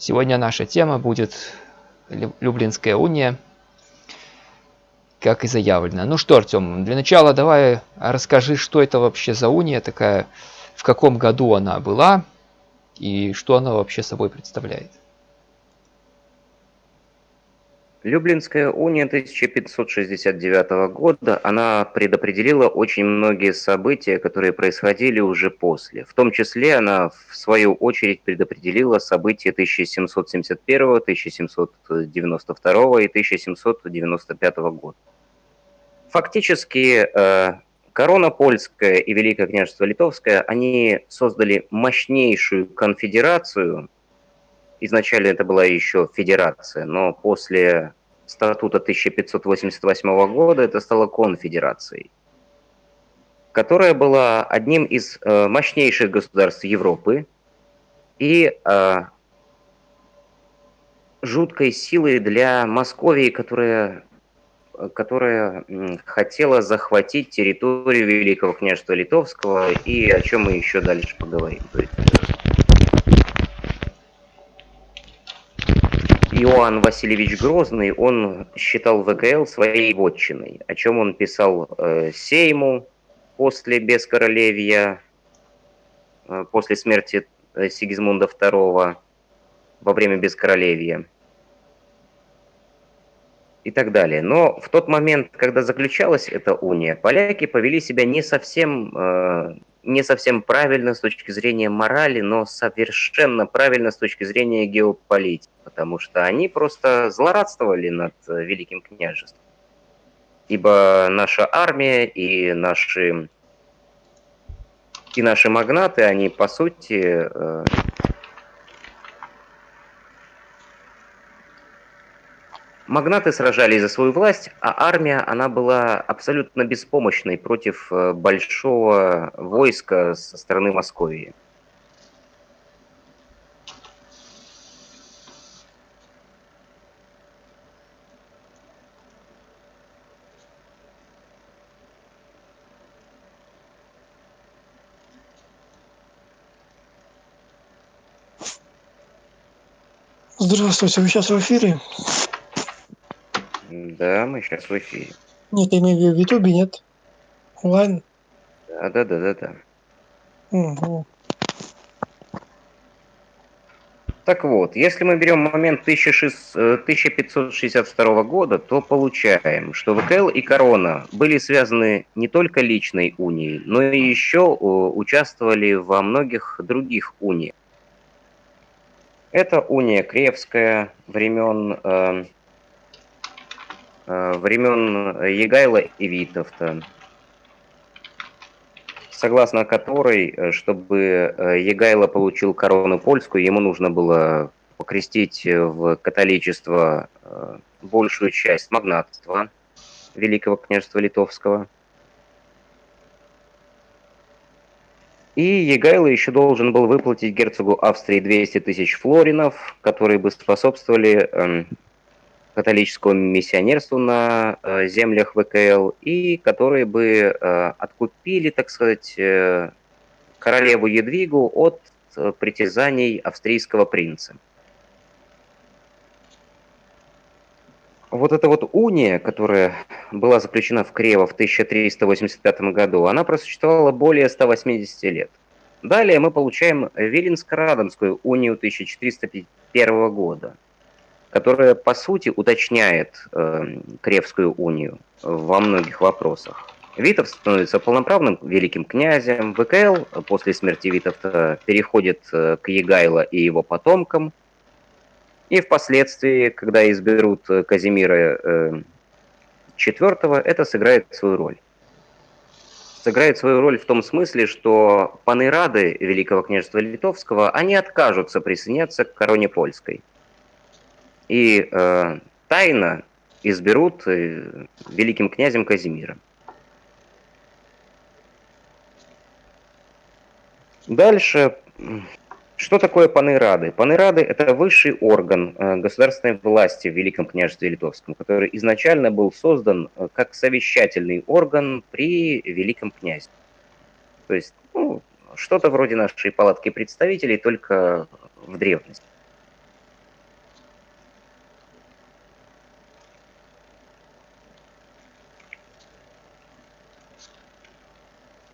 Сегодня наша тема будет Люблинская уния, как и заявлено. Ну что, Артем, для начала давай расскажи, что это вообще за уния такая, в каком году она была и что она вообще собой представляет. Люблинская уния 1569 года, она предопределила очень многие события, которые происходили уже после. В том числе она, в свою очередь, предопределила события 1771, 1792 и 1795 года. Фактически, э, корона польская и Великое княжество Литовское, они создали мощнейшую конфедерацию – Изначально это была еще федерация, но после статута 1588 года это стало конфедерацией, которая была одним из э, мощнейших государств Европы и э, жуткой силой для Московии, которая, которая хотела захватить территорию Великого княжества Литовского, и о чем мы еще дальше поговорим. То есть, Иоанн Васильевич Грозный, он считал ВКЛ своей вотчиной, о чем он писал э, Сейму после Бескоролевья, э, после смерти э, Сигизмунда II во время Бескоролевья и так далее. Но в тот момент, когда заключалась эта уния, поляки повели себя не совсем э, не совсем правильно с точки зрения морали, но совершенно правильно с точки зрения геополитики, потому что они просто злорадствовали над э, Великим княжеством. Ибо наша армия и наши, и наши магнаты, они по сути Магнаты сражались за свою власть, а армия, она была абсолютно беспомощной против э, большого войска со стороны Московии. Здравствуйте, вы сейчас в эфире? Да, мы сейчас в эфире. Нет, я имею в виду в Ютубе, нет? Онлайн? Да, да, да, да, да. Угу. Так вот, если мы берем момент 1562 э, года, то получаем, что ВКЛ и Корона были связаны не только личной унией, но и еще участвовали во многих других униях. Это уния Кревская времен э, Э, времен Егайла и Витовта, согласно которой, э, чтобы э, Егайло получил корону польскую, ему нужно было покрестить в католичество большую часть магнатства Великого княжества Литовского. И Егайло еще должен был выплатить герцогу Австрии 200 тысяч флоринов, которые бы способствовали эм, католическому миссионерству на э, землях ВКЛ и которые бы э, откупили, так сказать, э, королеву Едвигу от притязаний австрийского принца. Вот эта вот уния, которая была заключена в Крево в 1385 году, она просуществовала более 180 лет. Далее мы получаем Виленско-Радомскую унию 1401 года – которая, по сути, уточняет э, Кревскую унию во многих вопросах. Витов становится полноправным великим князем, ВКЛ после смерти Витовта переходит э, к Егайло и его потомкам, и впоследствии, когда изберут э, Казимира IV, это сыграет свою роль. Сыграет свою роль в том смысле, что панырады Великого княжества Литовского, они откажутся присоединяться к короне польской – и э, тайно изберут э, великим князем Казимира. Дальше, что такое панырады? Панырады – это высший орган э, государственной власти в Великом княжестве Литовском, который изначально был создан э, как совещательный орган при Великом князе. То есть, ну, что-то вроде нашей палатки представителей, только в древности.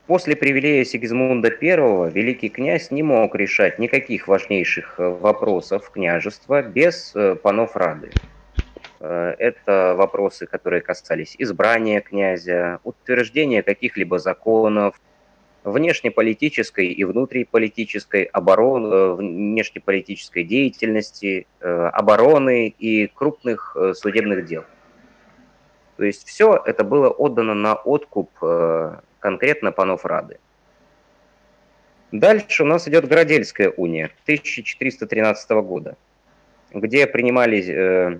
После привилея Сигизмунда I великий князь не мог решать никаких важнейших э, вопросов княжества без э, панов Рады. Э, это вопросы, которые касались избрания князя, утверждения каких-либо законов, внешнеполитической и внутриполитической обороны, внешнеполитической деятельности, обороны и крупных судебных дел. То есть все это было отдано на откуп конкретно панов Рады. Дальше у нас идет Городельская уния 1413 года, где принимали, э,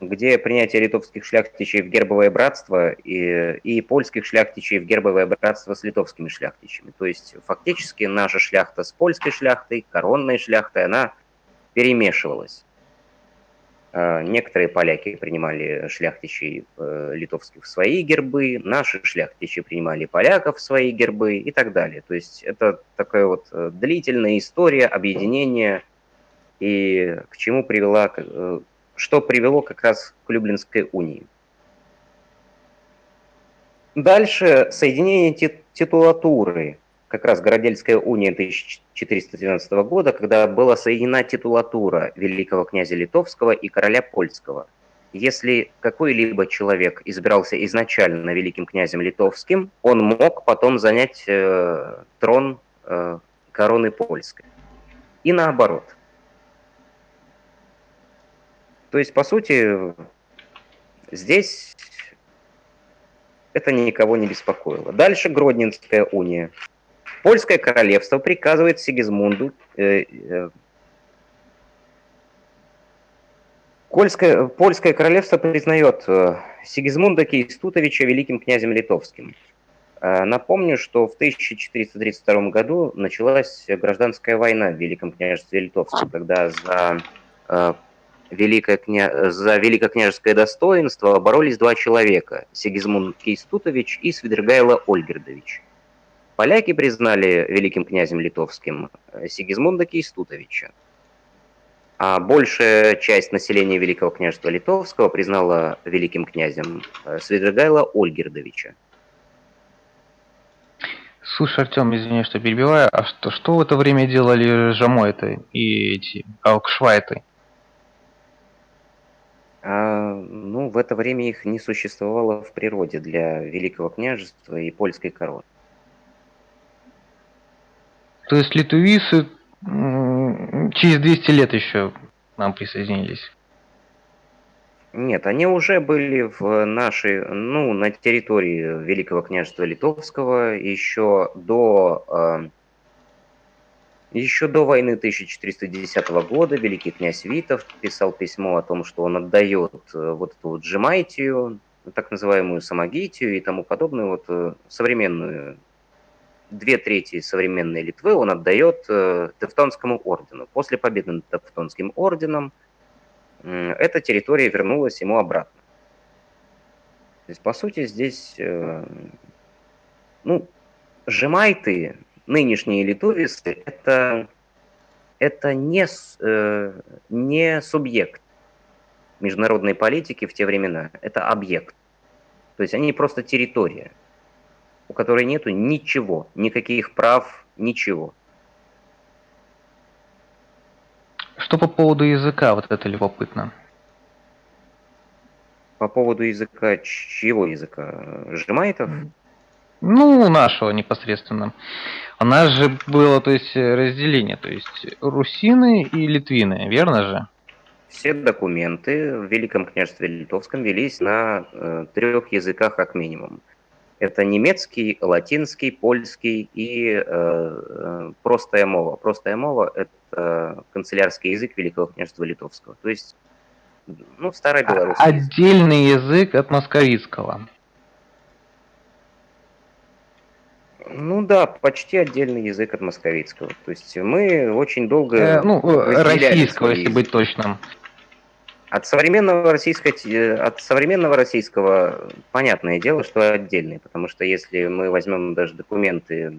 где принятие литовских шляхтичей в гербовое братство и, и польских шляхтичей в гербовое братство с литовскими шляхтичами. То есть фактически наша шляхта с польской шляхтой, коронной шляхтой, она перемешивалась. А, некоторые поляки принимали шляхтичей э, литовских в свои гербы, наши шляхтичи принимали поляков в свои гербы и так далее. То есть это такая вот э, длительная история объединения и к чему привела, э, что привело как раз к Люблинской унии. Дальше соединение титулатуры как раз Городельская уния 1412 года, когда была соединена титулатура великого князя Литовского и короля Польского. Если какой-либо человек избирался изначально великим князем литовским, он мог потом занять э, трон э, короны польской. И наоборот. То есть, по сути, здесь это никого не беспокоило. Дальше Гродненская уния. Польское королевство приказывает Сигизмунду э, э, Польское, Польское королевство признает э, Сигизмунда Кейстутовича великим князем литовским. Напомню, что в 1432 году началась гражданская война в Великом княжестве Литовском, когда за, великое кня... за великокняжеское достоинство боролись два человека – Сигизмунд Кейстутович и Свидригайло Ольгердович. Поляки признали великим князем литовским э, Сигизмунда Кейстутовича, а большая часть населения Великого княжества Литовского признала великим князем э, Свидригайла Ольгердовича. Слушай, Артем, извини, что перебиваю, а что, что в это время делали Жамойты и эти Алкшвайты? А, ну, в это время их не существовало в природе для Великого княжества и польской короны. То есть литувисы через 200 лет еще нам присоединились. Нет, они уже были в нашей, ну, на территории Великого княжества Литовского еще до, э, еще до войны 1410 года великий князь Витов писал письмо о том, что он отдает э, вот эту вот Джемайтию, так называемую Самогитию и тому подобную вот э, современную две трети современной Литвы он отдает э, Тевтонскому ордену. После победы над Тевтонским орденом эта территория вернулась ему обратно. То есть, по сути, здесь, э, ну, жемайты, нынешние литовисы, это, это не, э, не субъект международной политики в те времена, это объект. То есть они просто территория у которой нету ничего, никаких прав, ничего. Что по поводу языка, вот это любопытно. По поводу языка, чьего языка? Жемайтов? Ну, нашего непосредственно. У нас же было, то есть, разделение, то есть, русины и литвины, верно же? Все документы в Великом княжестве Литовском велись на э, трех языках как минимум. Это немецкий, латинский, польский и э, э, простая мова. Простая мова – это канцелярский язык Великого княжества Литовского. То есть, ну, старая Беларусь. Отдельный язык от московицкого. Ну да, почти отдельный язык от московицкого. То есть мы очень долго... Э, ну, российского, если быть точным. От современного, российского, от современного российского понятное дело, что отдельный, потому что если мы возьмем даже документы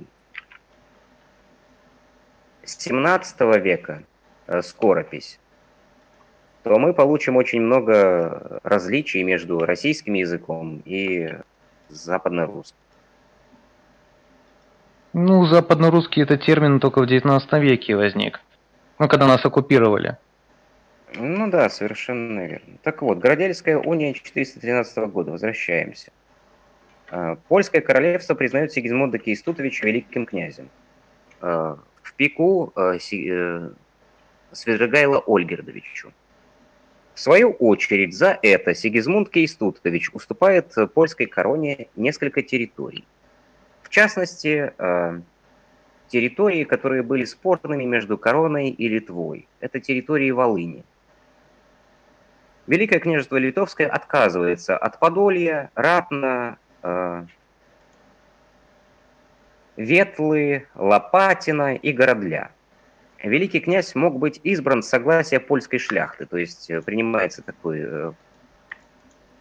17 века, э, скоропись, то мы получим очень много различий между российским языком и западно-русским. Ну, западно-русский это термин только в 19 веке возник. Ну, когда нас оккупировали. Ну да, совершенно верно. Так вот, Городельская уния 413 года, возвращаемся. А, Польское королевство признает Сигизмунда Кейстутовича великим князем. А, В пику а, э, Свидригайло Ольгердовичу. В свою очередь за это Сигизмунд Кейстутович уступает польской короне несколько территорий. В частности, территории, которые были спорными между короной и Литвой. Это территории Волыни. Великое княжество Литовское отказывается от Подолья, Ратна, э, Ветлы, Лопатина и Городля. Великий князь мог быть избран с согласия польской шляхты, то есть э, принимается такой, э,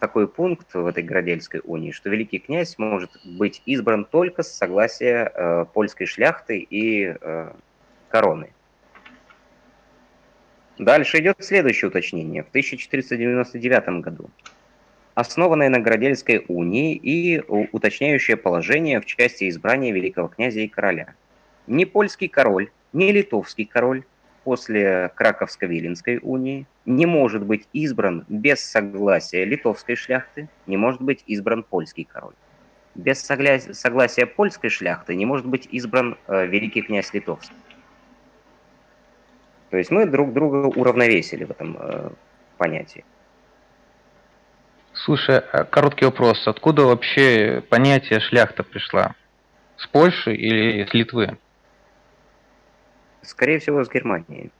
такой пункт в этой Городельской унии, что великий князь может быть избран только с согласия э, польской шляхты и э, короны. Дальше идет следующее уточнение. В 1499 году основанное на Городельской унии и уточняющее положение в части избрания великого князя и короля. Ни польский король, ни литовский король после Краковско-Виленской унии не может быть избран без согласия литовской шляхты, не может быть избран польский король. Без согля- согласия польской шляхты не может быть избран э, великий князь литовский. То есть мы друг друга уравновесили в этом э, понятии. Слушай, а короткий вопрос. Откуда вообще понятие шляхта пришла? С Польши или с Литвы? Скорее всего, с Германии.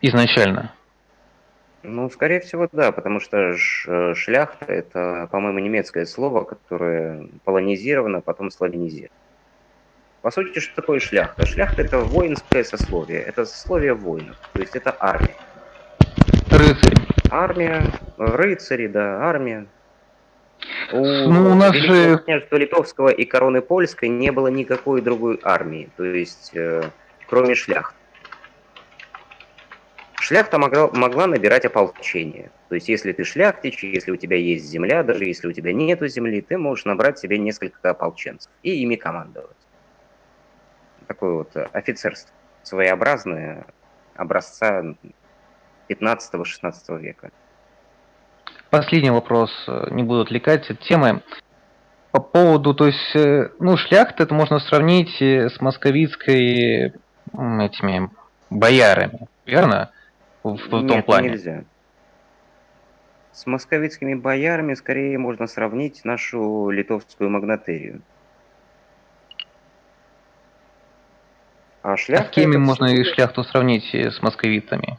Изначально. Ну, скорее всего, да, потому что ш- шляхта – это, по-моему, немецкое слово, которое полонизировано, потом славянизировано. По сути, что такое шляхта? Шляхта – это воинское сословие, это сословие воинов, то есть это армия. Рыцарь. Армия, рыцари, да, армия. У, Ну, у нас же- княжества Литовского и короны Польской не было никакой другой армии, то есть э, кроме шляхт. Шляхта могла, могла набирать ополчение. То есть если ты шляхтич, если у тебя есть земля, даже если у тебя нету земли, ты можешь набрать себе несколько ополченцев и ими командовать. Такое вот э, офицерство своеобразное образца 15-16 века. Последний вопрос, э, не буду отвлекать от темы. По поводу, то есть, э, ну, шляхта это можно сравнить с московицкой этими боярами, верно? В, в том Нет, плане. нельзя. С московицкими боярами скорее можно сравнить нашу литовскую магнатерию. А шляхта... с кем это можно и шляхту сравнить э, с московитами?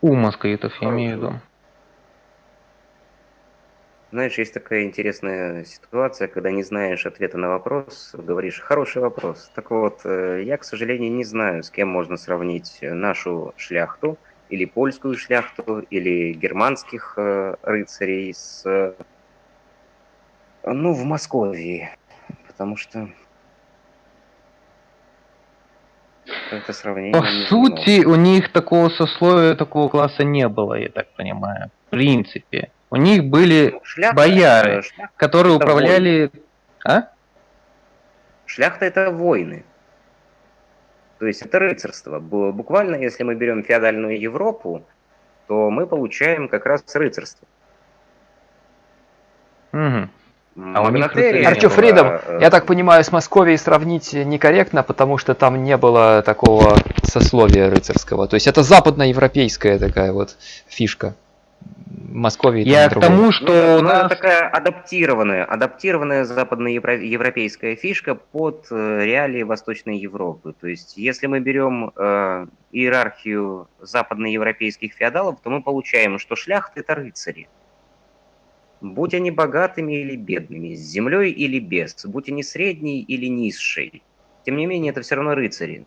У московитов, я имею в виду. Знаешь, есть такая интересная ситуация, когда не знаешь ответа на вопрос, говоришь «хороший вопрос». Так вот, э, я, к сожалению, не знаю, с кем можно сравнить нашу шляхту, или польскую шляхту, или германских э, рыцарей с... Ну, в Московии. Потому что... Это сравнение... По сути, у них такого сословия, такого класса не было, я так понимаю. В принципе. У них были Ну, шляхта, бояры, шляхта которые управляли... А? Шляхта это войны. То есть это рыцарство. Бу- Буквально, если мы берем феодальную Европу, то мы получаем как раз рыцарство. Мгм. А у них была, Фридом, э, я так понимаю, с Московией сравнить некорректно, потому что там не было такого сословия рыцарского. То есть это западноевропейская такая вот фишка. Московии Я к тому, Ну, что у ну, это нас... такая адаптированная, адаптированная западноевропейская фишка под э, реалии Восточной Европы. То есть, если мы берем э, иерархию западноевропейских феодалов, то мы получаем, что шляхты это рыцари. Будь они богатыми или бедными, с землей или без, будь они средние или низшие. Тем не менее, это все равно рыцари.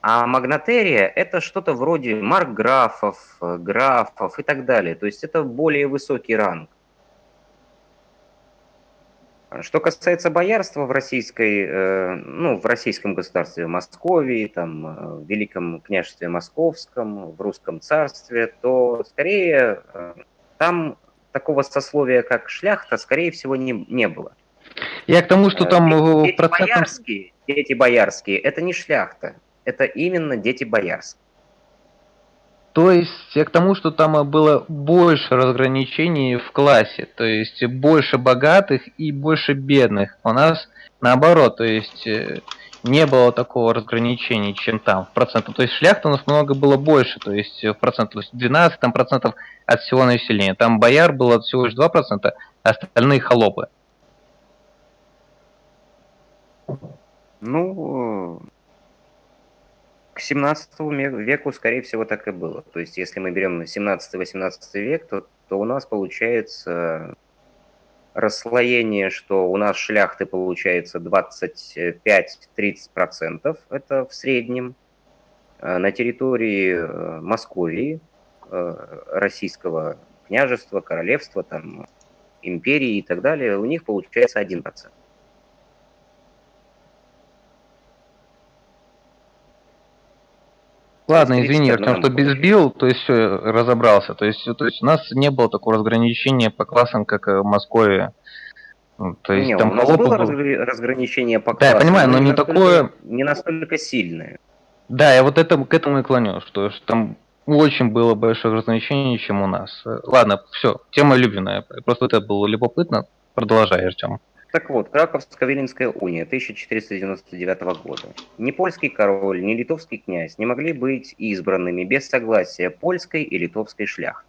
А магнатерия – это что-то вроде маркграфов, графов и так далее. То есть это более высокий ранг. Что касается боярства в российской, э, ну, в российском государстве, в Московии, там, э, в Великом княжестве Московском, в Русском царстве, то скорее э, там такого сословия, как шляхта, скорее всего, не, не было. Я к тому, что там в дети процентном... боярские, дети боярские, это не шляхта, это именно дети боярские. То есть я к тому, что там было больше разграничений в классе, то есть больше богатых и больше бедных. У нас наоборот, то есть э, не было такого разграничения, чем там в процентах. То есть шляхта у нас много было больше, то есть в процентах, то есть 12 там, процентов от всего населения. Там бояр было всего лишь 2%, а остальные холопы. Ну, к 17 веку, скорее всего, так и было. То есть, если мы берем 17-18 век, то, то у нас получается расслоение, что у нас шляхты получается 25-30%, это в среднем. А на территории э, Московии, э, российского княжества, королевства, там, империи и так далее, у них получается 1%. Ладно, извини, Артем, что безбил, то есть все, разобрался. То есть, то есть у нас не было такого разграничения по классам, как в Москве. Ну, то есть, не, там у нас было был... разграничение по классам. Да, я понимаю, но, но не, не такое... Не настолько сильное. Да, я вот это, к этому и клоню, что, что там очень было большое разграничение, чем у нас. Ладно, все, тема любимая. Просто это было любопытно. Продолжай, Артем. Так вот, Краковско-Виленская уния 1499 года. Ни польский король, ни литовский князь не могли быть избранными без согласия польской и литовской шляхты.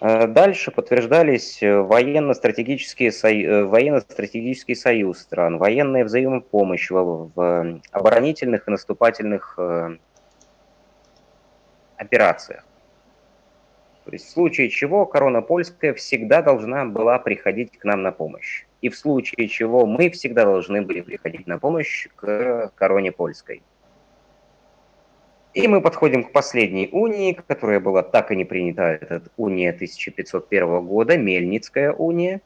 Э, дальше подтверждались военно-стратегические э, военно-стратегический союз стран, военная взаимопомощь в, оборонительных и наступательных э, операциях. То есть в случае чего корона польская всегда должна была приходить к нам на помощь. И в случае чего мы всегда должны были приходить на помощь к короне польской. И мы подходим к последней унии, которая была так и не принята, это уния 1501 года, Мельницкая уния,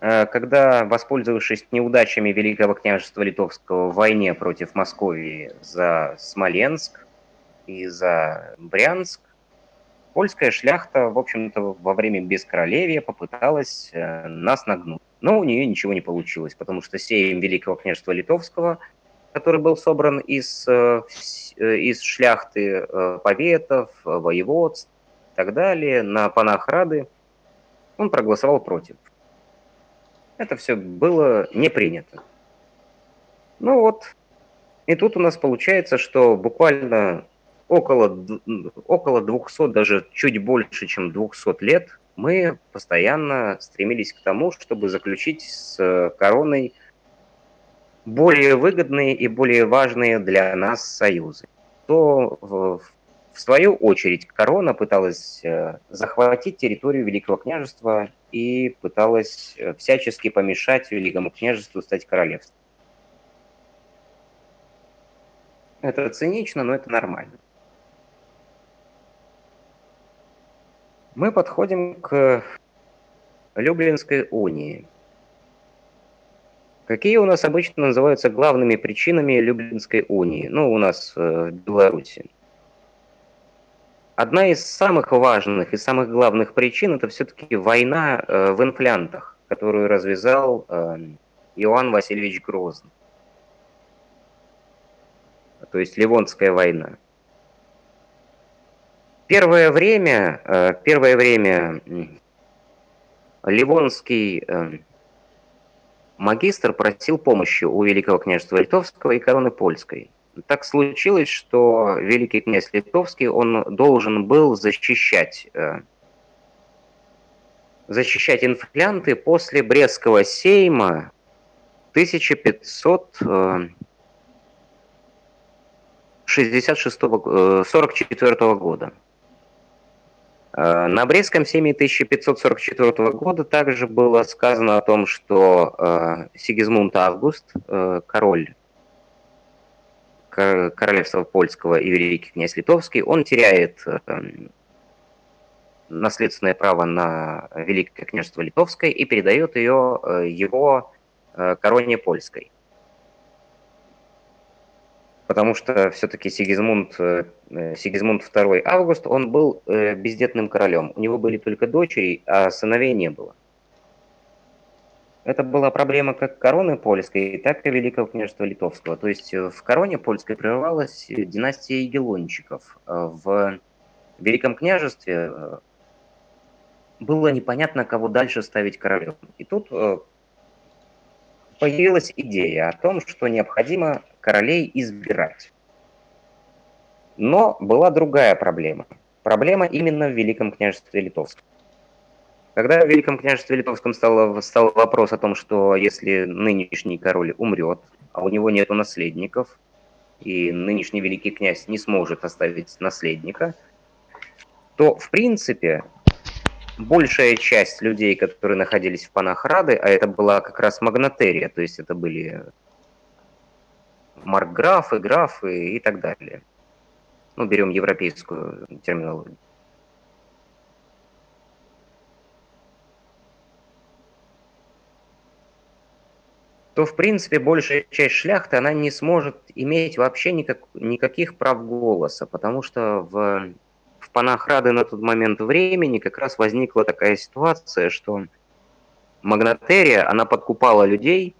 э, когда, воспользовавшись неудачами Великого княжества Литовского в войне против Московии за Смоленск и за Брянск, польская шляхта, в общем-то, во время бескоролевья попыталась э, нас нагнуть. Но у нее ничего не получилось, потому что сейм Великого княжества Литовского, который был собран из, э, э, из шляхты поветов, воеводств и так далее, на панах Рады, он проголосовал против. Это все было не принято. Ну вот, и тут у нас получается, что буквально около, около 200, даже чуть больше, чем 200 лет мы постоянно стремились к тому, чтобы заключить с короной более выгодные и более важные для нас союзы. То в, свою очередь корона пыталась э, захватить территорию Великого княжества и пыталась э, всячески помешать Великому княжеству стать королевством. Это цинично, но это нормально. Мы подходим к Люблинской унии. Какие у нас обычно называются главными причинами Люблинской унии? Ну, у нас э, в Беларуси. Одна из самых важных и самых главных причин это все-таки война э, в инфлянтах, которую развязал э, Иоанн Васильевич Грозный. То есть Ливонская война. Первое время, э, первое время Ливонский э, магистр просил помощи у Великого княжества Литовского и короны Польской. Так случилось, что Великий князь Литовский, он должен был защищать, э, защищать инфлянты после Брестского сейма 1566 44 года. Э, на Брестском сейме 1544 года также было сказано о том, что э, Сигизмунд Август, э, король королевства польского и великий князь литовский, он теряет наследственное право на Великое княжество Литовское и передает ее его короне польской потому что все-таки Сигизмунд, э, Сигизмунд II Август, он был э, бездетным королем. У него были только дочери, а сыновей не было. Это была проблема как короны польской, так и Великого княжества Литовского. То есть э, в короне польской прервалась династия Егелончиков. В Великом княжестве было непонятно, кого дальше ставить королем. И тут появилась идея о том, что необходимо королей избирать. Но была другая проблема. Проблема именно в Великом княжестве Литовском. Когда в Великом княжестве Литовском стал, стал вопрос о том, что если нынешний король умрет, а у него нет наследников, и нынешний великий князь не сможет оставить наследника, то, в принципе, большая часть людей, которые находились в панах Рады, а это была как раз магнатерия, то есть это были маркграфы, графы и так далее. Ну, берем европейскую терминологию. то, в принципе, большая часть шляхты, она не сможет иметь вообще никак, никаких прав голоса, потому что в в Панахрады на тот момент времени как раз возникла такая ситуация, что Магнатерия, она подкупала людей,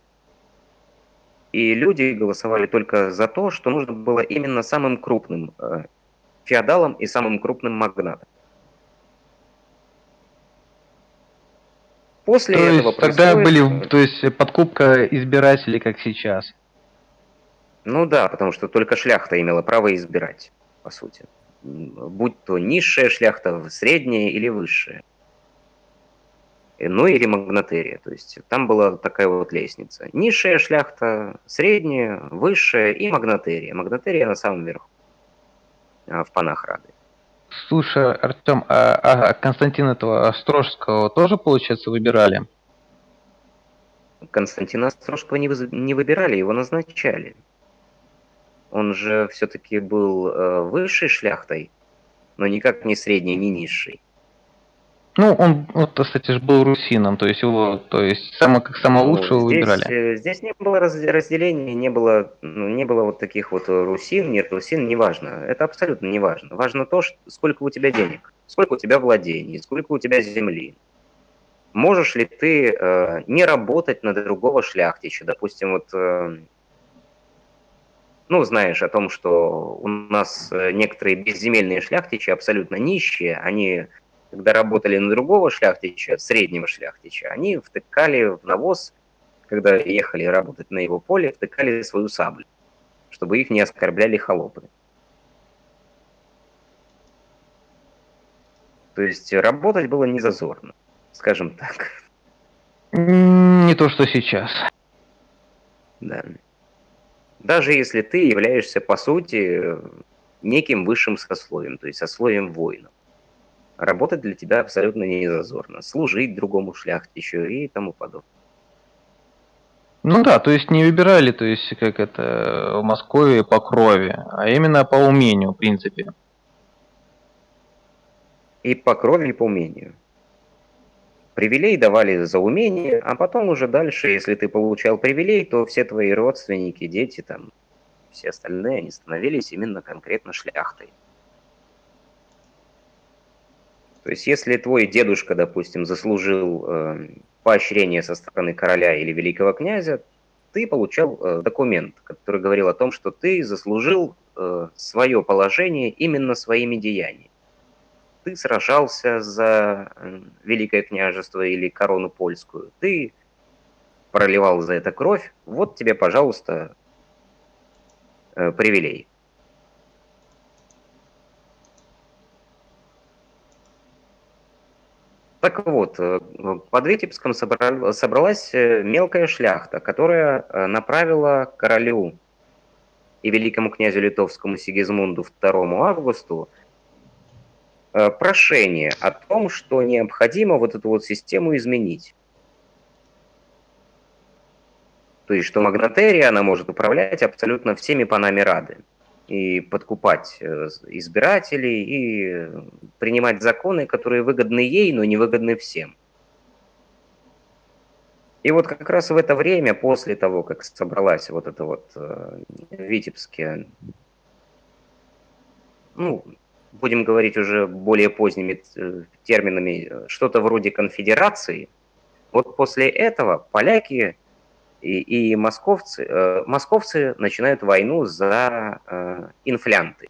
и люди голосовали только за то, что нужно было именно самым крупным э, феодалом и самым крупным магнатом. После то этого есть, тогда были, то есть подкупка избирателей, как сейчас. Ну да, потому что только шляхта имела право избирать, по сути будь то низшая шляхта, средняя или высшая. Ну или магнатерия, то есть там была такая вот лестница. Низшая шляхта, средняя, высшая и магнатерия. Магнатерия на самом верху, а, в панах Рады. Слушай, Артем, а, а Константина этого Острожского тоже, получается, выбирали? Константина Острожского не, вы, не выбирали, его назначали. Он же все-таки был э, высшей шляхтой, но никак не средней, не низшей. Ну, он, вот, кстати, же был русином, то есть его, то есть само, как самого ну, лучшего здесь, выбирали. Э, здесь не было разделения, не было, ну, не было вот таких вот русин, нет русин, неважно. Это абсолютно не важно. Важно то, что, сколько у тебя денег, сколько у тебя владений, сколько у тебя земли. Можешь ли ты э, не работать на другого шляхтича? Допустим, вот э, ну, знаешь о том, что у нас э, некоторые безземельные шляхтичи абсолютно нищие, они, когда работали на другого шляхтича, среднего шляхтича, они втыкали в навоз, когда ехали работать на его поле, втыкали свою саблю, чтобы их не оскорбляли холопы. То есть работать было не зазорно, скажем так. Не то, что сейчас. Да даже если ты являешься, по сути, неким высшим сословием, то есть сословием воинов. Работать для тебя абсолютно не зазорно. Служить другому шляхтичу и тому подобное. Ну да, то есть не выбирали, то есть как это в Москве по крови, а именно по умению, в принципе. И по крови, и по умению. Привилей давали за умение, а потом уже дальше, если ты получал привилей, то все твои родственники, дети, там, все остальные, они становились именно конкретно шляхтой. То есть, если твой дедушка, допустим, заслужил э, поощрение со стороны короля или великого князя, ты получал э, документ, который говорил о том, что ты заслужил э, свое положение именно своими деяниями. Ты сражался за Великое княжество или корону польскую, ты проливал за это кровь, вот тебе, пожалуйста, э, привилей. Так вот, э, под Витебском собралась э, мелкая шляхта, которая направила королю и великому князю литовскому Сигизмунду II Августу Э, прошение о том, что необходимо вот эту вот систему изменить. То есть, что магнатерия, она может управлять абсолютно всеми панами Рады. И подкупать э, избирателей, и принимать законы, которые выгодны ей, но не выгодны всем. И вот как раз в это время, после того, как собралась вот эта вот э, Витебская, ну, будем говорить уже более поздними э, терминами, что-то вроде конфедерации, вот после этого поляки и, и московцы, э, московцы начинают войну за э, инфлянты,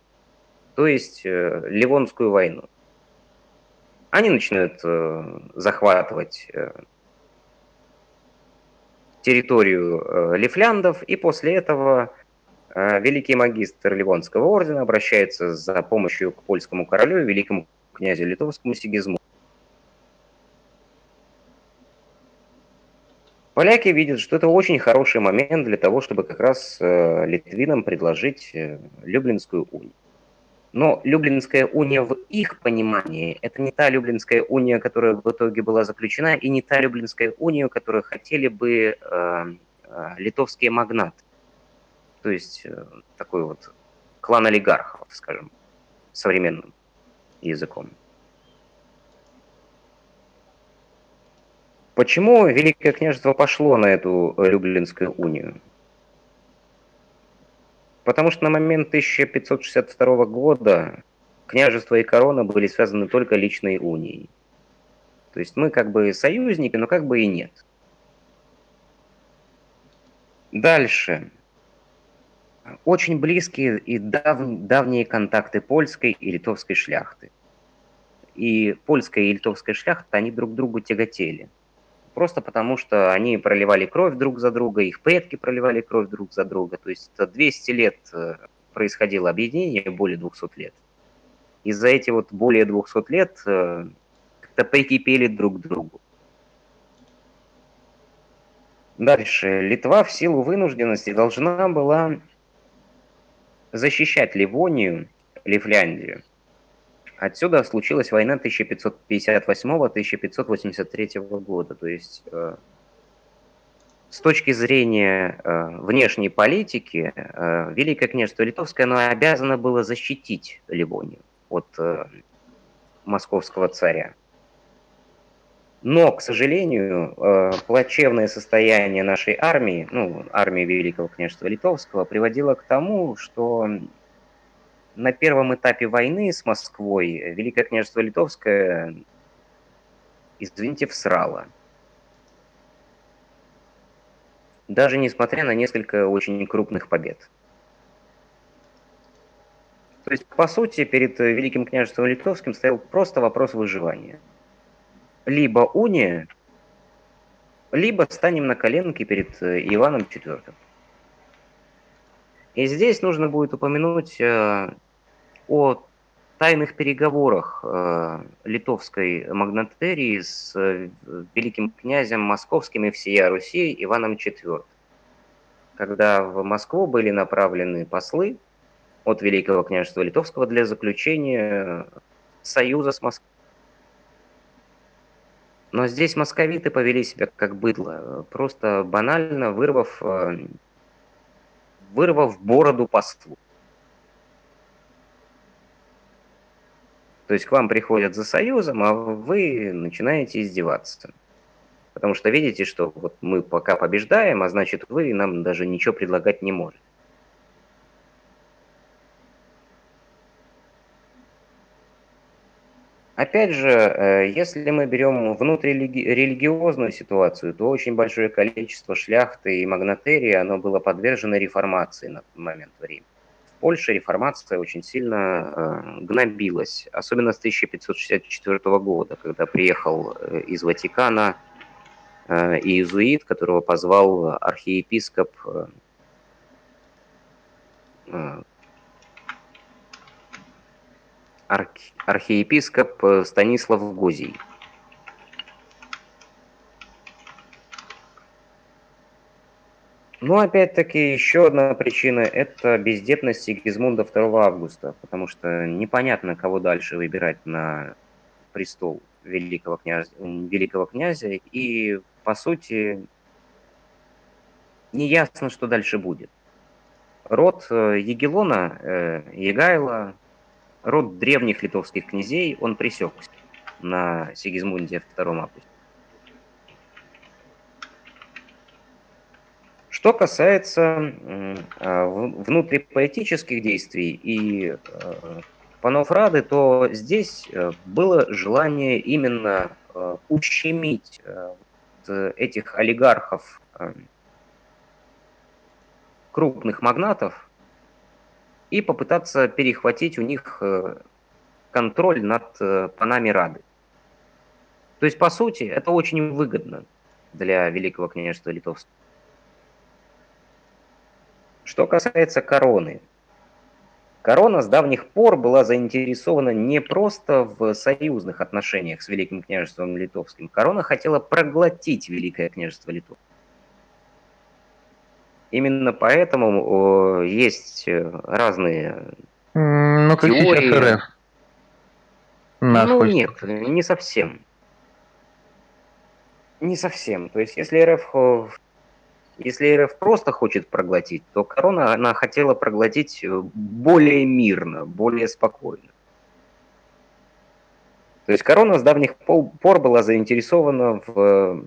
то есть э, Ливонскую войну. Они начинают э, захватывать э, территорию э, лифляндов, и после этого э, великий магистр Ливонского ордена обращается за помощью к польскому королю, великому князю литовскому Сигизму. Поляки видят, что это очень хороший момент для того, чтобы как раз э, литвинам предложить э, Люблинскую унию. Но Люблинская уния в их понимании – это не та Люблинская уния, которая в итоге была заключена, и не та Люблинская уния, которую хотели бы э, э, литовские магнаты. То есть э, такой вот клан олигархов, скажем, современным языком. Почему Великое княжество пошло на эту э, Люблинскую унию? Потому что на момент 1562 года княжество и корона были связаны только личной унией. То есть мы как бы союзники, но как бы и нет. Дальше. Очень близкие и дав... давние контакты польской и литовской шляхты. И польская и литовская шляхта, они друг другу тяготели просто потому что они проливали кровь друг за друга, их предки проливали кровь друг за друга. То есть 200 лет э, происходило объединение, более 200 лет. И за эти вот более 200 лет э, как-то прикипели друг к другу. Дальше. Литва в силу вынужденности должна была защищать Ливонию, Ливляндию, Отсюда случилась война 1558-1583 года. То есть э, с точки зрения э, внешней политики, э, Великое княжество Литовское оно обязано было защитить Ливонию от э, московского царя. Но, к сожалению, э, плачевное состояние нашей армии, ну, армии Великого княжества Литовского, приводило к тому, что на первом этапе войны с Москвой Великое княжество Литовское, извините, всрало. Даже несмотря на несколько очень крупных побед. То есть, по сути, перед Великим княжеством Литовским стоял просто вопрос выживания. Либо уния, либо станем на коленки перед Иваном IV. И здесь нужно будет упомянуть э, о тайных переговорах э, литовской магнатерии с э, великим князем московским и всея Руси Иваном IV, когда в Москву были направлены послы от Великого княжества Литовского для заключения союза с Москвой. Но здесь московиты повели себя как быдло, просто банально вырвав, э, вырвав бороду послу. То есть к вам приходят за союзом, а вы начинаете издеваться. Потому что видите, что вот мы пока побеждаем, а значит вы нам даже ничего предлагать не можете. Опять же, э, если мы берем внутрирелигиозную ситуацию, то очень большое количество шляхты и магнатерии, оно было подвержено реформации на тот момент времени. Польша реформация очень сильно э, гнобилась, особенно с 1564 года, когда приехал э, из Ватикана э, иезуит, которого позвал архиепископ архи, архиепископ Станислав Гозий. Ну, опять-таки, еще одна причина – это бездетность Сигизмунда 2 августа, потому что непонятно, кого дальше выбирать на престол великого князя, великого князя и, по сути, не ясно, что дальше будет. род э, Егелона, э, Егайла, род древних литовских князей, он пресекся на Сигизмунде II августе. Что касается а, внутрипоэтических действий и э, панов Рады, то здесь э, было желание именно э, ущемить этих олигархов, крупных магнатов, и попытаться перехватить у них контроль над панами Рады. То есть, по сути, это очень выгодно для Великого княжества Литовского. Что касается короны. Корона с давних пор была заинтересована не просто в союзных отношениях с Великим княжеством Литовским. Корона хотела проглотить Великое княжество Литов. Именно поэтому есть разные ну, как теории. Сейчас РФ. Нас ну, нет, не совсем. Не совсем. То есть, если РФ если РФ просто хочет проглотить, то корона она хотела проглотить э, более мирно, более спокойно. То есть корона с давних пор была заинтересована в э,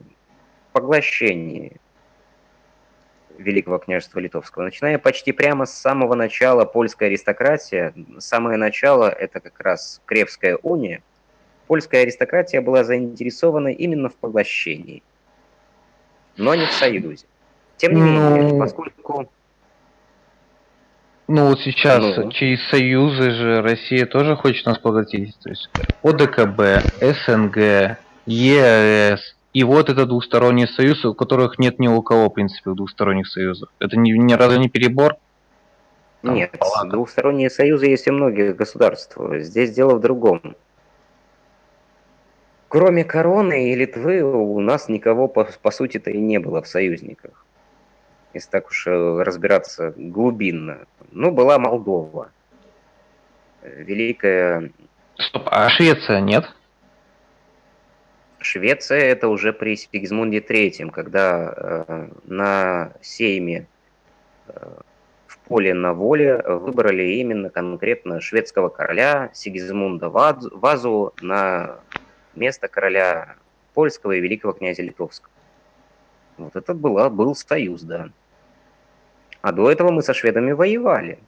поглощении Великого княжества Литовского. Начиная почти прямо с самого начала польская аристократия, самое начало это как раз Кревская уния, польская аристократия была заинтересована именно в поглощении, но не в союзе. Тем не менее, ну, поскольку... Ну вот сейчас ну. через союзы же Россия тоже хочет нас поглотить. То есть ОДКБ, СНГ, ЕС. И вот это двусторонний союз, у которых нет ни у кого, в принципе, двусторонних союзов. Это ни, ни разу не перебор? Там нет, палата. двусторонние союзы есть у многих государств. Здесь дело в другом. Кроме короны и Литвы у нас никого, по, по сути-то, и не было в союзниках если так уж э, разбираться глубинно. Ну, была Молдова. Великая... Стоп, а Швеция нет? Швеция это уже при Сигизмунде III, когда э, на сейме э, в поле на воле выбрали именно конкретно шведского короля Сигизмунда Вазу на место короля польского и великого князя Литовского. Вот это была, был союз, да. А до этого мы со шведами воевали.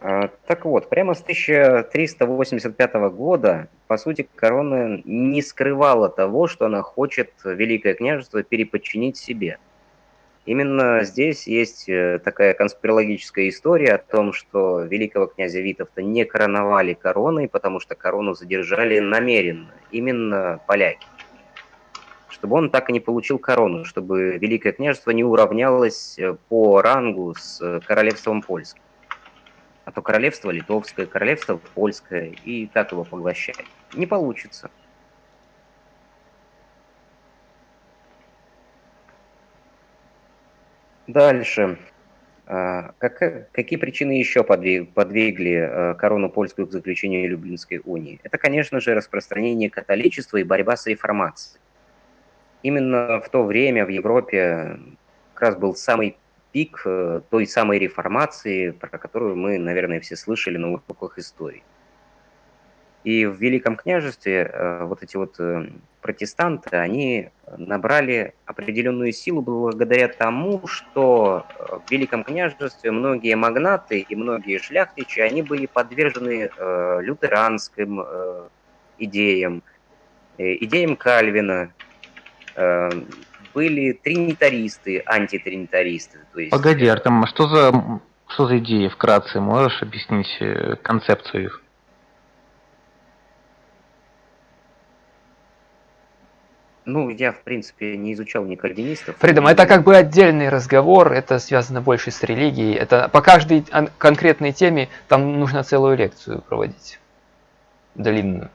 А, так вот, прямо с 1385 года, по сути, корона не скрывала того, что она хочет Великое княжество переподчинить себе. Именно здесь есть э, такая конспирологическая история о том, что великого князя Витовта не короновали короной, потому что корону задержали намеренно, именно поляки. Чтобы он так и не получил корону, чтобы Великое княжество не уравнялось э, по рангу с э, королевством польским. А то королевство литовское, королевство польское, и так его поглощает. Не получится. Дальше. А, как, какие причины еще подвигли а, корону польскую к заключению Люблинской унии? Это, конечно же, распространение католичества и борьба с реформацией. Именно в то время в Европе как раз был самый пик э, той самой реформации, про которую мы, наверное, все слышали на уроках истории. И в Великом княжестве э, вот эти вот э, протестанты, они набрали определенную силу благодаря тому, что э, в Великом княжестве многие магнаты и многие шляхтичи, они были подвержены лютеранским идеям, идеям Кальвина, были тринитаристы, антитринитаристы. То есть... Погоди, Артем, а что за, что за идеи вкратце? Можешь объяснить концепцию их? Ну, я, в принципе, не изучал ни кальвинистов. Фридом, это как бы отдельный разговор, это связано больше с религией. Это по каждой конкретной теме там нужно целую лекцию проводить. Длинную.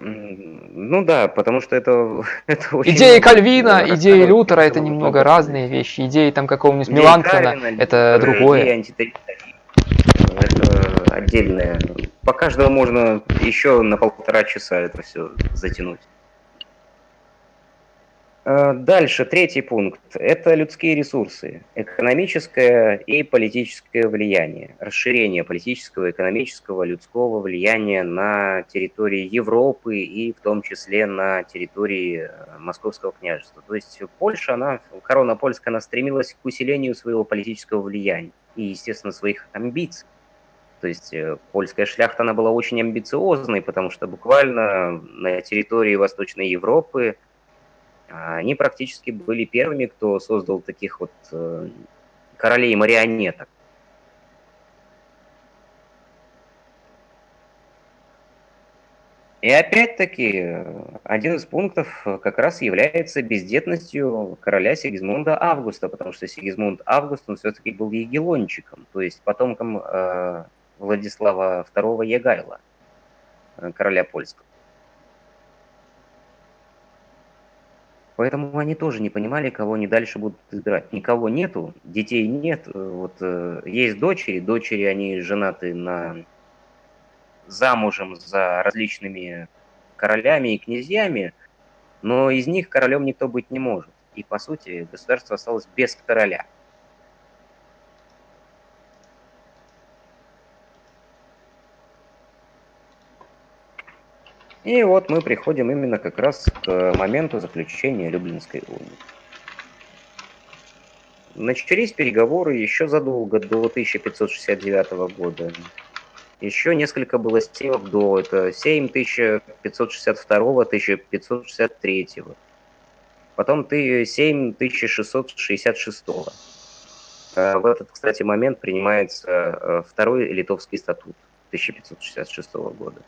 Ну да, потому что это, это очень Идеи Кальвина, идеи Лютера это немного разные вещи. Идеи там какого-нибудь Меланхтона это другое. Это отдельное. По каждому можно еще на полтора часа это все затянуть. Э, Дальше, третий пункт. Это людские ресурсы, экономическое и политическое влияние, расширение политического, экономического, людского влияния на территории Европы и в том числе на территории э, Московского княжества. То есть Польша, она, корона польская, она стремилась к усилению своего политического влияния и, естественно, своих амбиций. То есть э, польская шляхта, она была очень амбициозной, потому что буквально на территории Восточной Европы они практически были первыми, кто создал таких вот э, королей-марионеток. И опять-таки, э, один из пунктов э, как раз является бездетностью короля Сигизмунда Августа, потому что Сигизмунд Август, он все-таки был егелончиком, то есть потомком э, Владислава II Егайла, короля польского. Поэтому они тоже не понимали, кого они дальше будут избирать. Никого нету, детей нет. э, Вот э, есть дочери, дочери они женаты на замужем за различными королями и князьями, но из них королем никто быть не может. И по сути государство осталось без короля. И вот мы приходим именно как раз к моменту заключения Люблинской унии. Начались переговоры еще задолго до 1569 года. Еще несколько было сеймов до, это сейм 1562-1563. Потом ты сейм 1666. Э, В этот, кстати, момент принимается э, второй литовский статут 1566 года.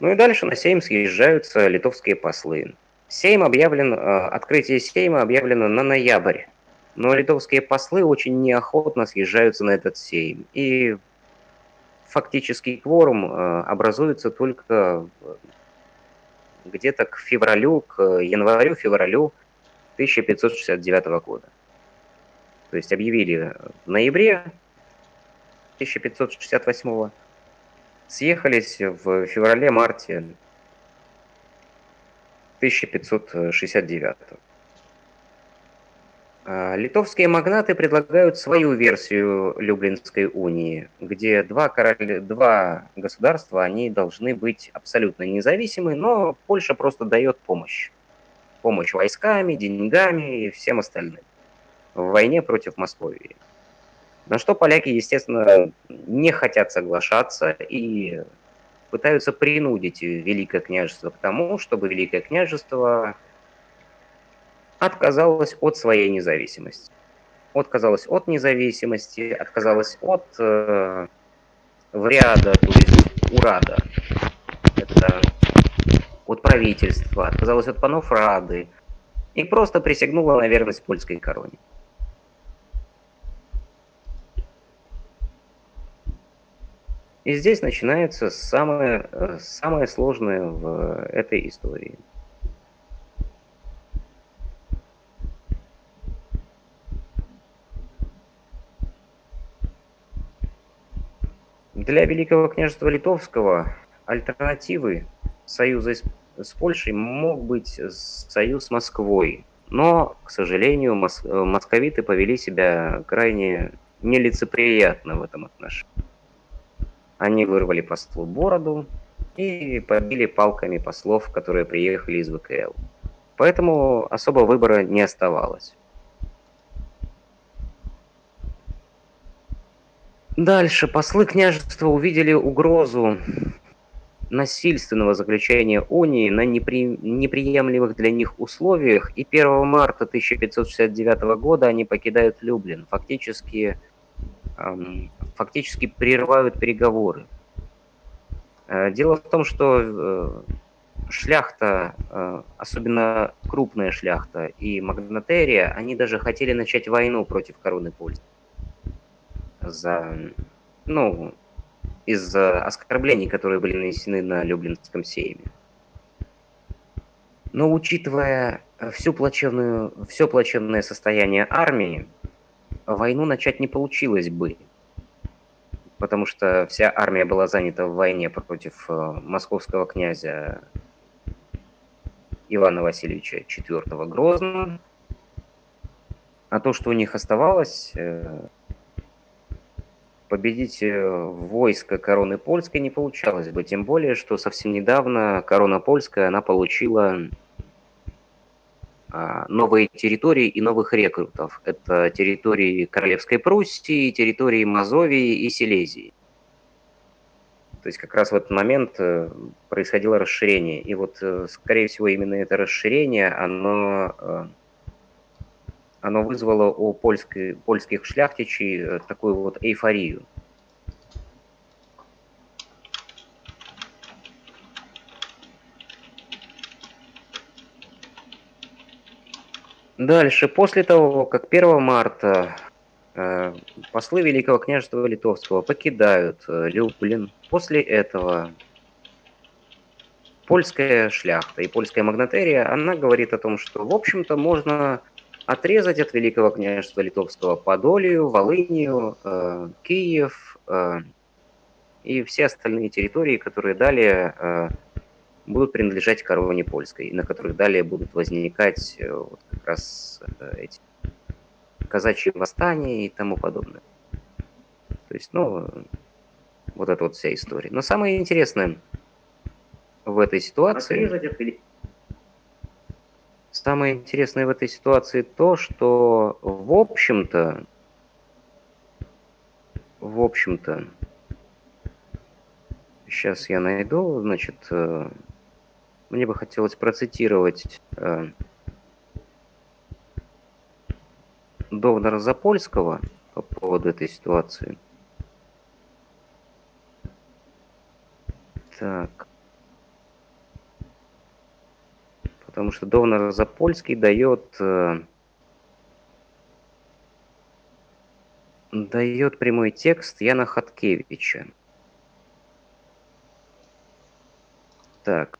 Ну и дальше на Сейм съезжаются литовские послы. Сейм объявлен, э, открытие Сейма объявлено на ноябрь, но литовские послы очень неохотно съезжаются на этот Сейм. И фактический кворум э, образуется только где-то к февралю, к январю-февралю 1569 года. То есть объявили в ноябре 1568 съехались в феврале-марте 1569. А, Литовские магнаты предлагают свою версию Люблинской унии, где два, короля, два государства, они должны быть абсолютно независимы, но Польша просто дает помощь. Помощь войсками, деньгами и всем остальным в войне против Московии. На что поляки, естественно, не хотят соглашаться и пытаются принудить Великое княжество к тому, чтобы Великое княжество отказалось от своей независимости. Отказалось от независимости, отказалось от э, вряда, то есть урада. Это от правительства, отказалось от панов Рады и просто присягнула на верность польской короне. И здесь начинается самое, э, самое сложное в этой истории. Для Великого княжества Литовского альтернативы союза с Польшей мог быть союз с Москвой. Но, к сожалению, э, московиты повели себя крайне нелицеприятно в этом отношении. Они вырвали послу бороду и побили палками послов, которые приехали из ВКЛ. Поэтому особо выбора не оставалось. Дальше послы княжества увидели угрозу насильственного заключения унии на непри- неприемлемых для них условиях, и 1 марта 1569 года они покидают Люблин, фактически, фактически прерывают переговоры. Э, Дело в том, что э, шляхта, э, особенно крупная шляхта и магнатерия, они даже хотели начать войну против короны польской. За, ну, из-за оскорблений, которые были нанесены на Люблинском сейме. Но учитывая всю плачевную, все плачевное состояние армии, войну начать не получилось бы, потому что вся армия была занята в войне против э, московского князя Ивана Васильевича IV Грозного. А то, что у них оставалось, э, победить э, войско короны польской не получалось бы. Тем более, что совсем недавно корона польская, она получила новые территории и новых рекрутов. Это территории Королевской Пруссии, территории Мазовии и Силезии. То есть как раз в этот момент э, происходило расширение. И вот, э, скорее всего, именно это расширение, оно, э, оно вызвало у польской, польских шляхтичей такую вот эйфорию. Дальше, после того, как 1 марта э, послы Великого княжества Литовского покидают э, Люблин, после этого польская шляхта и польская магнатерия, она говорит о том, что, в общем-то, можно отрезать от Великого княжества Литовского Подолию, Волынию, э, Киев э, и все остальные территории, которые далее э, будут принадлежать короне польской, и на которых далее будут возникать э, вот как раз э, эти казачьи восстания и тому подобное. То есть, ну, вот эта вот вся история. Но самое интересное в этой ситуации... Самое интересное в этой ситуации то, что, в общем-то, в общем-то, сейчас я найду, значит, э, мне бы хотелось процитировать э, Довнара Запольского по поводу этой ситуации. Так. Потому что Довнар Запольский дает... Э, дает прямой текст Яна Хаткевича. Так.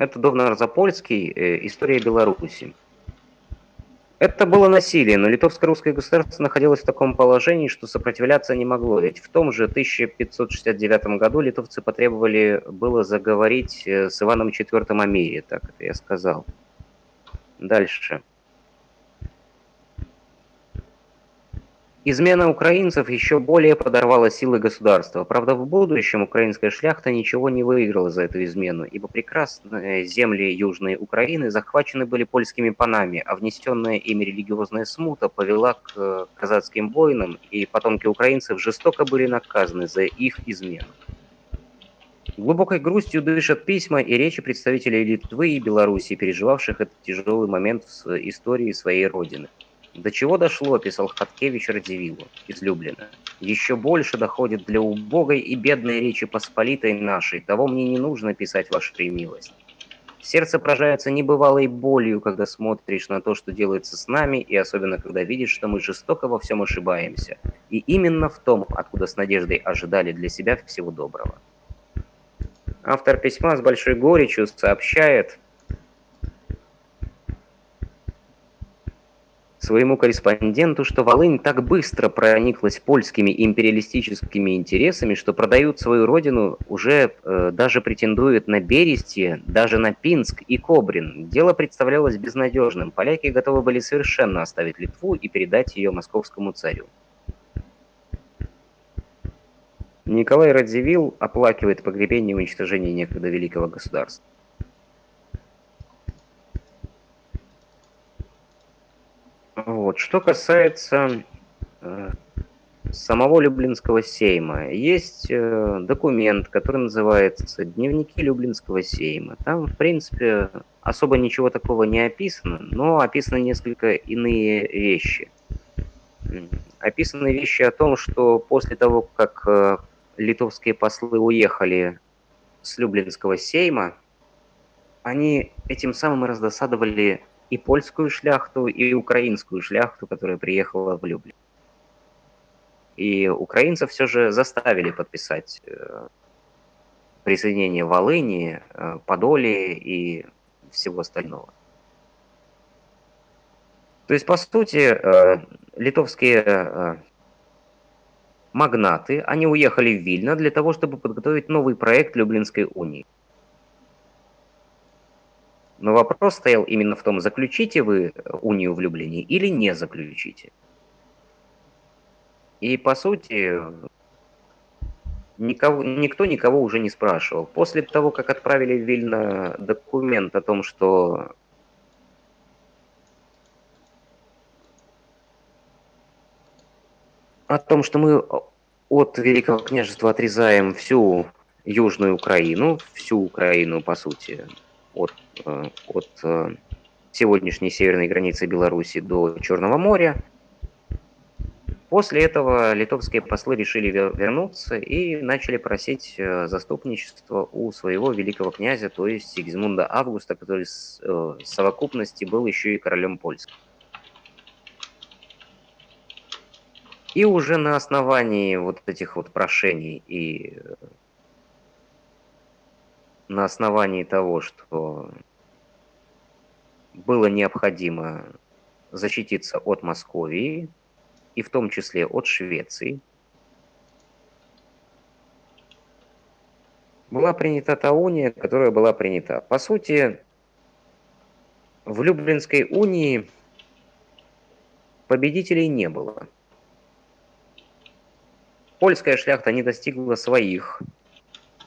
Это Довнар-Запольский э, «История Беларуси». Это было насилие, но литовско-русское государство находилось в таком положении, что сопротивляться не могло. Ведь в том же 1569 году литовцы потребовали было заговорить э, с Иваном IV о мире, так это я сказал. Дальше. Измена украинцев еще более подорвала силы государства. Правда, в будущем украинская шляхта ничего не выиграла за эту измену, ибо прекрасные земли Южной Украины захвачены были польскими панами, а внесенная ими религиозная смута повела к э, казацким войнам, и потомки украинцев жестоко были наказаны за их измену. Глубокой грустью дышат письма и речи представителей Литвы и Белоруссии, переживавших этот тяжелый момент в истории своей родины. До чего дошло, писал Хаткевич Радзивиллу, излюбленно. Еще больше доходит для убогой и бедной речи посполитой нашей. Того мне не нужно писать, ваша милость. Сердце поражается небывалой болью, когда смотришь на то, что делается с нами, и особенно когда видишь, что мы жестоко во всем ошибаемся. И именно в том, откуда с надеждой ожидали для себя всего доброго. Автор письма с большой горечью сообщает, своему корреспонденту, что Волынь так быстро прониклась польскими империалистическими интересами, что продают свою родину, уже э, даже претендует на Берестье, даже на Пинск и Кобрин. Дело представлялось безнадежным. Поляки готовы были совершенно оставить Литву и передать ее московскому царю. Николай Радзивилл оплакивает погребение и уничтожение некогда великого государства. Вот. Что касается э, самого Люблинского сейма, есть э, документ, который называется «Дневники Люблинского сейма». Там, в принципе, особо ничего такого не описано, но описаны несколько иные вещи. Описаны вещи о том, что после того, как э, литовские послы уехали с Люблинского сейма, они этим самым раздосадовали и польскую шляхту, и украинскую шляхту, которая приехала в Люблин. И украинцев все же заставили подписать э, присоединение Волыни, э, Подолии и всего остального. То есть, по сути, э, литовские магнаты, они уехали в Вильно для того, чтобы подготовить новый проект Люблинской унии. Но вопрос стоял именно в том, заключите вы унию влюблений или не заключите. И по сути, никого, никто никого уже не спрашивал. После того, как отправили в Вильно документ о том, что о том, что мы от Великого княжества отрезаем всю Южную Украину, всю Украину, по сути, от, э, от э, сегодняшней северной границы Беларуси до Черного моря. После этого литовские послы решили вернуться и начали просить э, заступничество у своего великого князя, то есть Сигизмунда Августа, который в совокупности был еще и королем польским. И уже на основании вот этих вот прошений и на основании того, что было необходимо защититься от Московии, и в том числе от Швеции, была принята та уния, которая была принята. По сути, в Люблинской унии победителей не было – Польская шляхта не достигла своих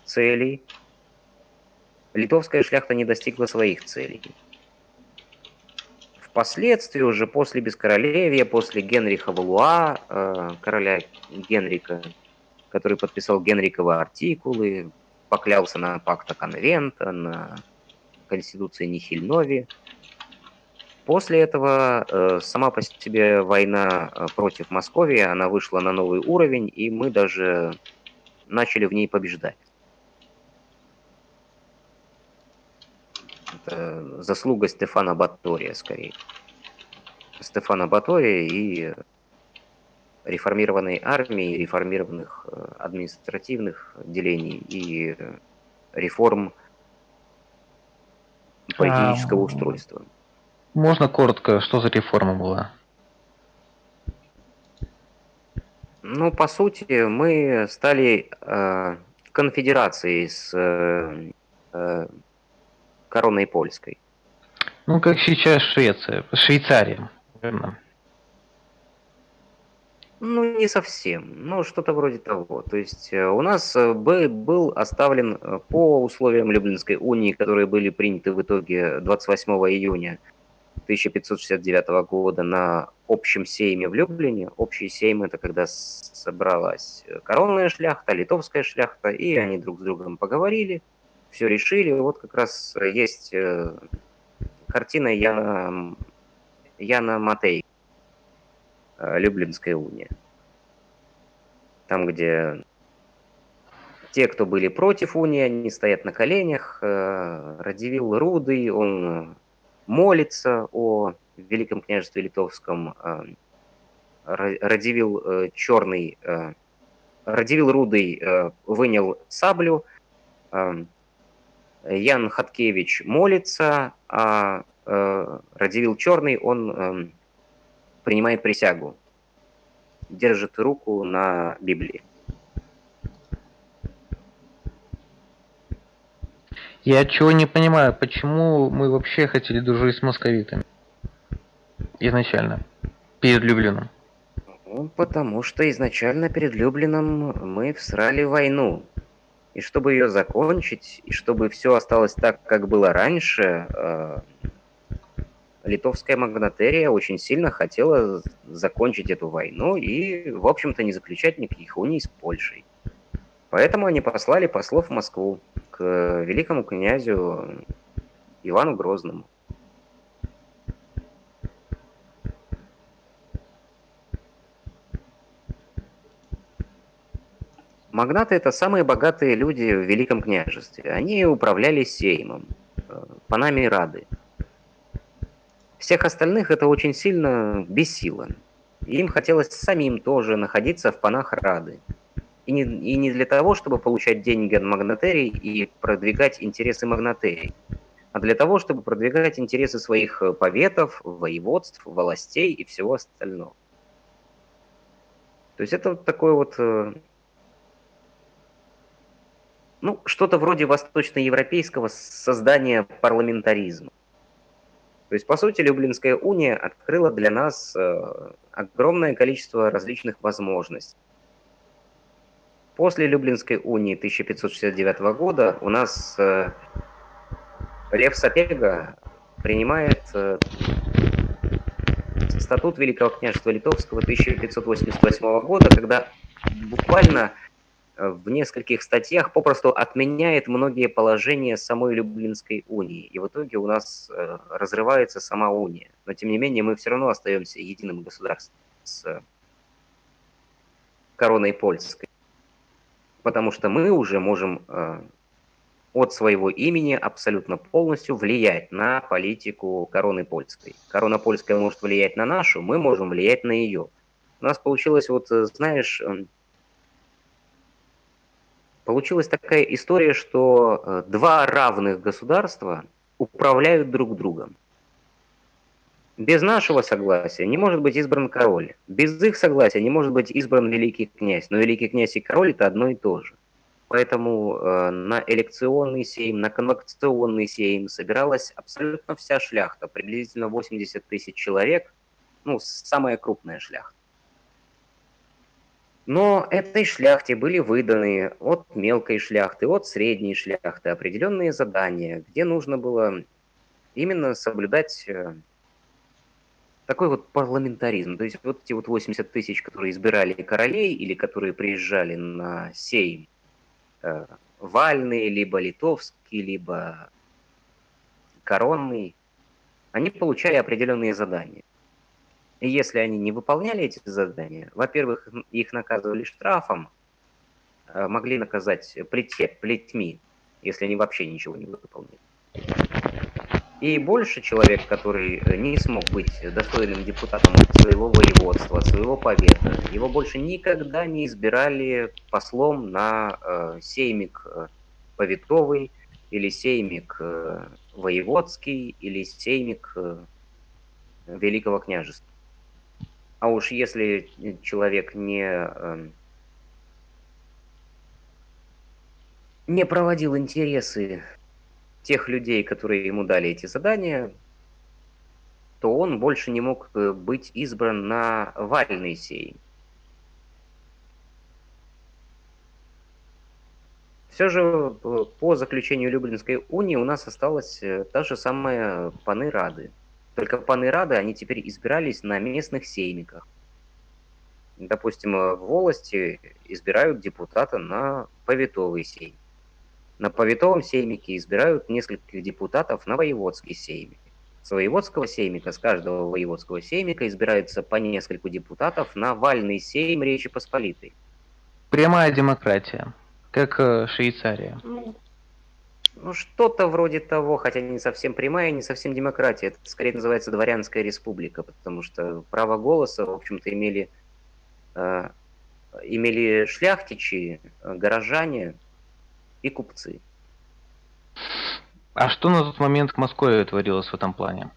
целей. Литовская шляхта не достигла своих целей. Впоследствии, уже после Бескоролевья, после Генриха Валуа, э, короля Генрика, который подписал Генриковы артикулы, поклялся на пакта конвента, на Конституции Нихильнови, После этого э, сама по себе война э, против Московии, она вышла на новый уровень, и мы даже начали в ней побеждать. Это заслуга Стефана Батория, скорее. Стефана Батория и реформированной армии, реформированных э, административных делений и реформ политического а, устройства. Можно коротко, что за реформа была? Ну, по сути, мы стали э, конфедерацией с э, э, короной польской. Ну, как сейчас Швеция, Швейцария, верно? Ну, не совсем. Ну, что-то вроде того. То есть э, у нас э, был оставлен э, по условиям Люблинской унии, которые были приняты в итоге 28 июня 1569 года на общем сейме в Люблине. Общий сейм – это когда собралась коронная шляхта, литовская шляхта, и они друг с другом поговорили, все решили. Вот как раз есть картина Яна, Яна Матей, э, Люблинская уния. Там, где те, кто были против унии, они стоят на коленях. Э, Радивил Рудый, он молится о Великом княжестве Литовском, э, Радивил э, Черный, э, Радивил Рудый вынял саблю, Ян Хаткевич молится, а Радивил Черный, он принимает присягу, держит руку на Библии. Я чего не понимаю, почему мы вообще хотели дружить с московитами? Изначально. Перед Люблином. Ну, потому что изначально перед Люблином мы всрали войну. И чтобы ее закончить, и чтобы все осталось так, как было раньше, э, литовская магнатерия очень сильно хотела закончить эту войну и, в общем-то, не заключать никаких уний с Польшей. Поэтому они послали послов в Москву к великому князю Ивану Грозному. Магнаты – это самые богатые люди в Великом княжестве. Они управляли сеймом, э, панами Рады. Всех остальных это очень сильно бесило. Им хотелось самим тоже находиться в панах Рады. И не, и не для того, чтобы получать деньги от магнатерий и продвигать интересы магнатерий, а для того, чтобы продвигать интересы своих поветов, воеводств, властей и всего остального. То есть это вот такое вот, э, ну, что-то вроде восточноевропейского создания парламентаризма. То есть, по сути, Люблинская уния открыла для нас э, огромное количество различных возможностей. После Люблинской унии 1569 года у нас э, Лев Сапега принимает э, статут Великого княжества Литовского 1588 года, когда буквально в нескольких статьях попросту отменяет многие положения самой Люблинской унии. И в итоге у нас э, разрывается сама уния. Но тем не менее мы все равно остаемся единым государством с короной польской потому что мы уже можем э, от своего имени абсолютно полностью влиять на политику короны польской. Корона польская может влиять на нашу, мы можем влиять на ее. У нас получилось, вот э, знаешь, получилась такая история, что э, два равных государства управляют друг другом. Без нашего согласия не может быть избран король. Без их согласия не может быть избран великий князь. Но великий князь и король это одно и то же. Поэтому э, на элекционный сейм, на конвокационный сейм собиралась абсолютно вся шляхта, приблизительно 80 тысяч человек, ну, самая крупная шляхта. Но этой шляхте были выданы от мелкой шляхты, от средней шляхты определенные задания, где нужно было именно соблюдать э, такой вот парламентаризм. То есть вот эти вот 80 тысяч, которые избирали королей или которые приезжали на сейм, э, вальный, либо литовский, либо коронный, они получали определенные задания. Если они не выполняли эти задания, во-первых, их наказывали штрафом, э, могли наказать плетье, плетьми, если они вообще ничего не выполнили. И больше человек, который э, не смог быть достойным депутатом своего воеводства, своего повета, его больше никогда не избирали послом на э, сеймик э, повитовый, или сеймик э, воеводский, или сеймик э, Великого княжества. А уж если человек не, э, не проводил интересы тех людей, которые ему дали эти задания, то он больше не мог э, быть избран на вальный сей. Все же э, по заключению Люблинской унии у нас осталась э, та же самая паны Рады. Только паны Рады, они теперь избирались на местных сеймиках. Допустим, в волости избирают депутата на поветовый сейм. На поветовом сеймике избирают нескольких депутатов на воеводский сеймик. С воеводского сеймика, с каждого воеводского сеймика избирается по нескольку депутатов на вальный сейм Речи Посполитой. Прямая демократия, как э, Швейцария. Ну, ну, что-то вроде того, хотя не совсем прямая, не совсем демократия. Это скорее называется дворянская республика, потому что право голоса, в общем-то, имели, э, имели шляхтичи, э, горожане, и купцы. А что на тот момент в Москве творилось в этом плане?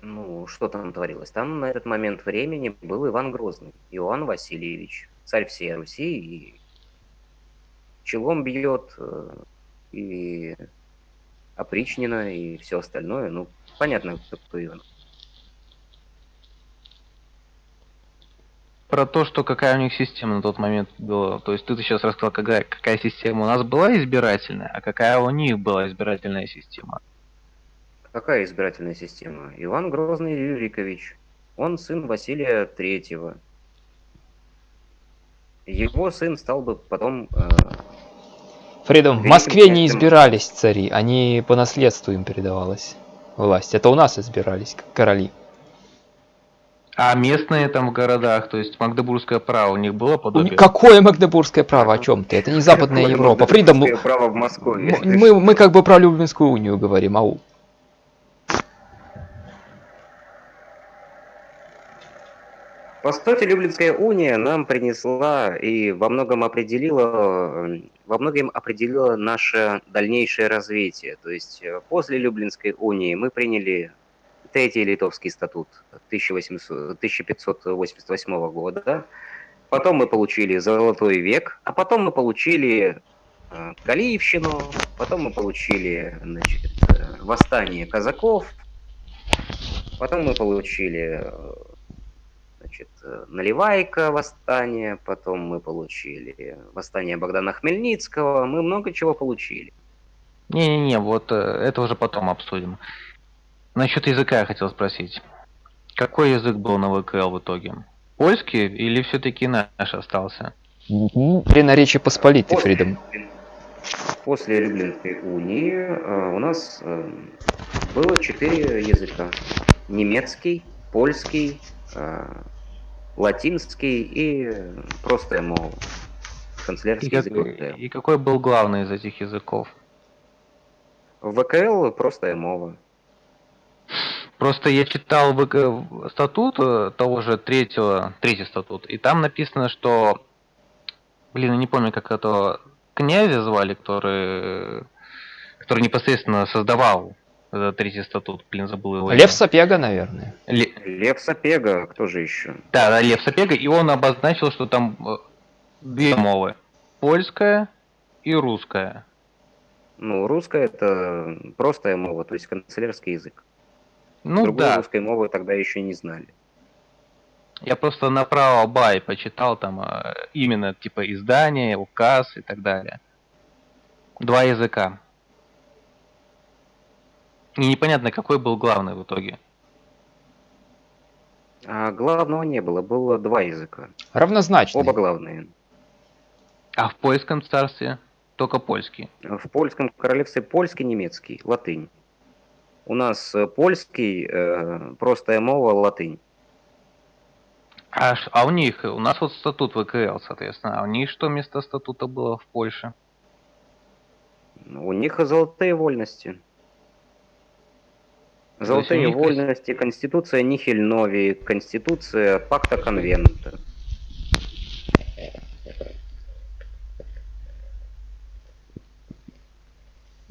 Ну, что там творилось? Там на этот момент времени был Иван Грозный, Иоанн Васильевич, царь всей Руси, и челом бьет, э, и опричнина, и все остальное. Ну, понятно, кто такой Иван. про то, что какая у них система на тот момент была. То есть ты сейчас рассказал, какая, какая система у нас была избирательная, а какая у них была избирательная система. Какая избирательная система? Иван Грозный Юрикович. Он сын Василия Третьего. Его сын стал бы потом... Э, Фридом, в Москве не избирались цари, они по наследству им передавалась власть. Это у нас избирались короли. А местные там в городах, то есть Магдебургское право у них было подобие? Какое Магдебургское право? О чем ты? Это не Западная Европа. Фридом, право в Москве. Мы, мы как бы про Люблинскую унию говорим, ау. По сути, Люблинская уния нам принесла и во многом определила, во многом определила наше дальнейшее развитие. То есть э, после Люблинской унии мы приняли Третий Литовский статут 1800, 1588 года. Потом мы получили Золотой век, а потом мы получили э, Галиевщину, потом мы получили значит, э, восстание казаков. Потом мы получили значит, э, Наливайка восстание, потом мы получили восстание Богдана Хмельницкого, мы много чего получили. Не-не-не, вот э, это уже потом обсудим. Насчет языка я хотел спросить. Какой язык был на ВКЛ в итоге? Польский или все-таки наш остался? При наречии Посполитой, После, Фридом. после Люблинской унии э, у нас э, было четыре языка. Немецкий, польский, э, латинский и просто мол. И, Канцелярский как- язык и какой был главный из этих языков? ВКЛ просто мова. Просто я читал ВК статут э, того же третьего, третий статут, и там написано, что, блин, я не помню, как этого князя звали, который, который непосредственно создавал этот третий статут, блин, забыл его. Лев Сапега, наверное. Ле- Лев Сапега, кто же еще? Да, да, Лев Сапега, и он обозначил, что там э, две мовы. Польская и русская. Ну, русская это простая мова, то есть канцелярский язык. Ну Другой да, русской мовы тогда еще не знали. я просто направо бай почитал там э, именно типа издание, указ и так далее. Два языка. И непонятно, какой был главный в итоге. А главного не было, было два языка. Равнозначный. Оба главные. А в польском царстве только польский. В польском королевстве польский, немецкий, латынь. У нас э, польский, э, простая мова, латынь. А, а у них, у нас вот статут ВКЛ, соответственно, а у них что вместо статута было в Польше? У них золотые вольности. Золотые есть- вольности, конституция Нихельнови, конституция Пакта Конвента.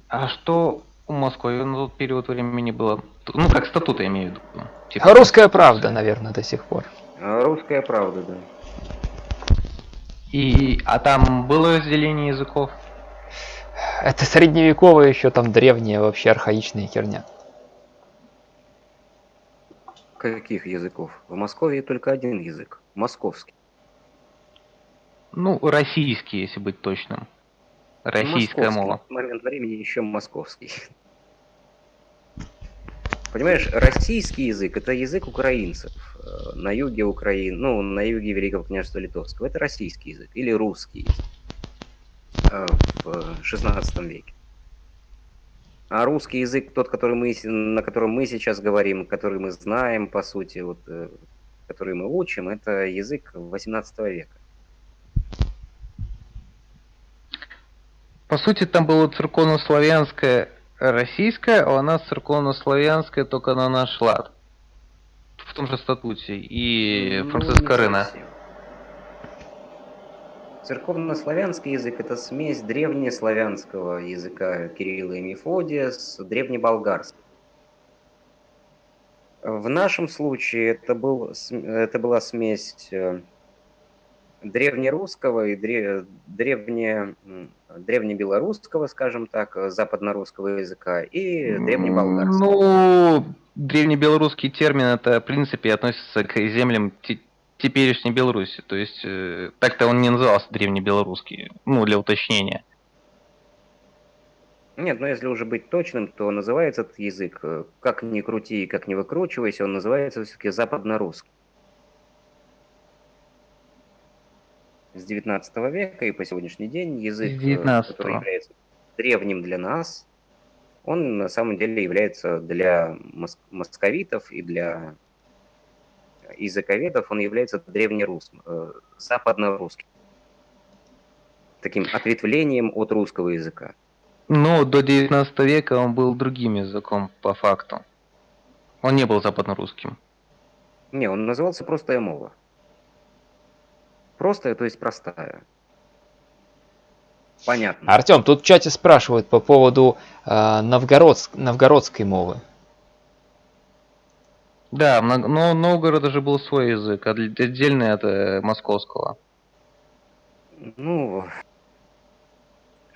А что у Москвы на тот период времени было? Ну, как статут я имею в виду. Типа, Русская правда, наверное, до сих пор. Русская правда, да. И, а там было разделение языков? Это средневековая еще там древняя вообще архаичная херня. Каких языков? В Москве только один язык. Московский. Ну, российский, если быть точным. Российская Московский. мова. В момент времени еще московский. Понимаешь, российский язык это язык украинцев э, на юге Украины, ну, на юге Великого княжества Литовского. Это российский язык или русский язык э, в 16 веке. А русский язык, тот, который мы, на котором мы сейчас говорим, который мы знаем, по сути, вот, э, который мы учим, это язык 18 века. По сути, там было церковно-славянское российское, а у нас церковно-славянское только на наш лад. В том же статуте. И Ну, Франциска Рына. совсем. Церковнославянский язык – это смесь древнеславянского языка Кирилла и Мефодия с древнеболгарским. В нашем случае это, был, это была смесь э, древнерусского и дре- древне, древнебелорусского, скажем так, э, западнорусского языка и древнеболгарского. Ну, древнебелорусский термин это, в принципе, относится к землям теперешней Беларуси. То есть, э, так-то он не назывался древнебелорусский. Ну, для уточнения. Нет, но если уже быть точным, то называется этот язык, э, как ни крути и как ни выкручивайся, он называется все-таки западно-русский. С 19 века и по сегодняшний день язык, э, 19-го. который является древним для нас, он на самом деле является для мос- московитов и для языковедов, он является древнерусским, э, западно-русским. Таким ответвлением от русского языка. Но до 19 века он был другим языком по факту. Он не был западно-русским. Не, он назывался простая мова. Простая, то есть простая. Понятно. Артем, тут в чате спрашивают по поводу э, новгородск- новгородской мовы. Да, но Новгорода же был свой язык, отдельный от э, московского. Ну,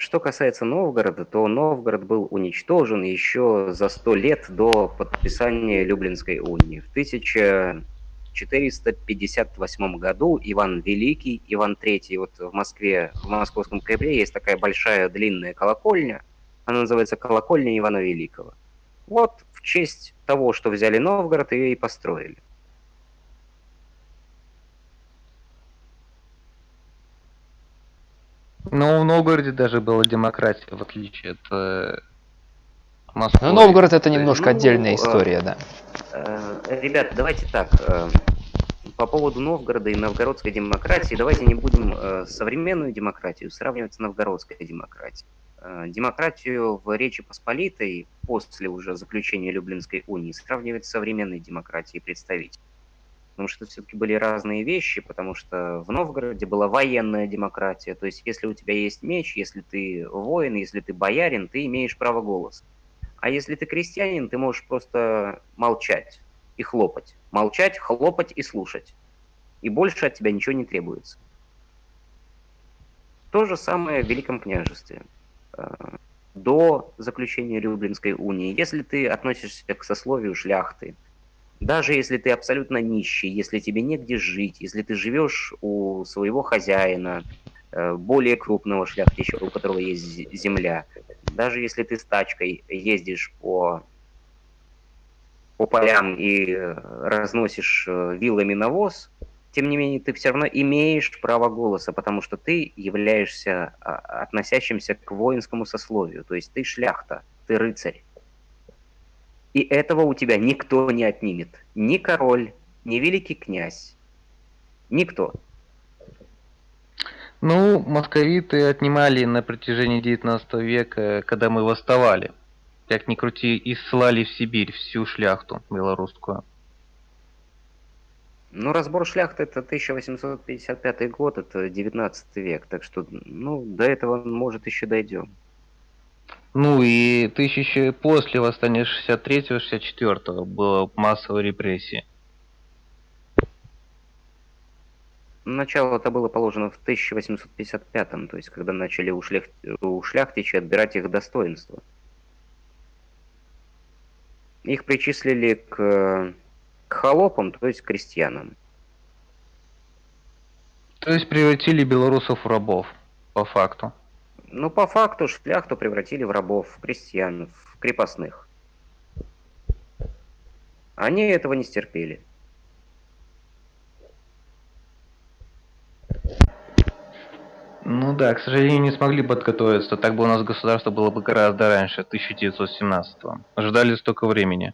что касается Новгорода, то Новгород был уничтожен еще за сто лет до подписания Люблинской унии. В 1458 году Иван Великий, Иван III, вот в Москве, в Московском Кремле есть такая большая длинная колокольня, она называется колокольня Ивана Великого. Вот в честь того, что взяли Новгород, ее и построили. Но в Новгороде даже была демократия, в отличие от э, Москвы. Ну, Новгород это немножко Ну, отдельная э, история, да. Э, Ребят, давайте так. э, По поводу Новгорода и новгородской демократии, давайте не будем э, современную демократию сравнивать с новгородской демократией. Э, Демократию в Речи Посполитой после уже заключения Люблинской унии сравнивать с современной демократией представителей. Потому что все-таки были разные вещи, потому что в Новгороде была военная демократия. То есть, если у тебя есть меч, если ты воин, если ты боярин, ты имеешь право голоса. А если ты крестьянин, ты можешь просто молчать и хлопать. Молчать, хлопать и слушать. И больше от тебя ничего не требуется. То же самое в Великом княжестве. До заключения Люблинской унии, если ты относишься к сословию шляхты, даже если ты абсолютно нищий, если тебе негде жить, если ты живешь у своего хозяина, э, более крупного шляхтича, у которого есть зе- земля, даже если ты с тачкой ездишь по, по полям и э, разносишь э, вилами навоз, тем не менее ты все равно имеешь право голоса, потому что ты являешься а, относящимся к воинскому сословию, то есть ты шляхта, ты рыцарь. И этого у тебя никто не отнимет. Ни король, ни великий князь. Никто. Ну, московиты отнимали на протяжении 19 века, когда мы восставали. Как ни крути, и ссылали в Сибирь всю шляхту белорусскую. Ну, разбор шляхты это 1855 год, это 19 век. Так что, ну, до этого, может, еще дойдем. Ну и тысячи после восстания 63-64 было массовой репрессии. Начало это было положено в 1855, то есть когда начали у, шлях... у шляхтичей отбирать их достоинство. Их причислили к, к холопам, то есть к крестьянам. То есть превратили белорусов в рабов, по факту. Но по факту шляхту превратили в рабов, в крестьян, в крепостных. Они этого не стерпели. Ну да, к сожалению, не смогли подготовиться. Так бы у нас государство было бы гораздо раньше, 1917-го. Ждали столько времени.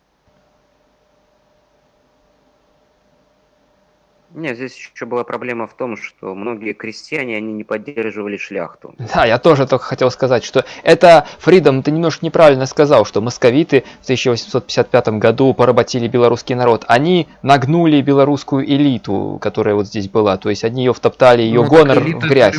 Нет, здесь еще была проблема в том, что многие крестьяне, они не поддерживали шляхту. Да, я тоже только хотел сказать, что это, Фридом, ты немножко неправильно сказал, что московиты в 1855 году поработили белорусский народ. Они нагнули белорусскую элиту, которая вот здесь была. То есть они ее втоптали, ее Ну, гонор в элита грязь.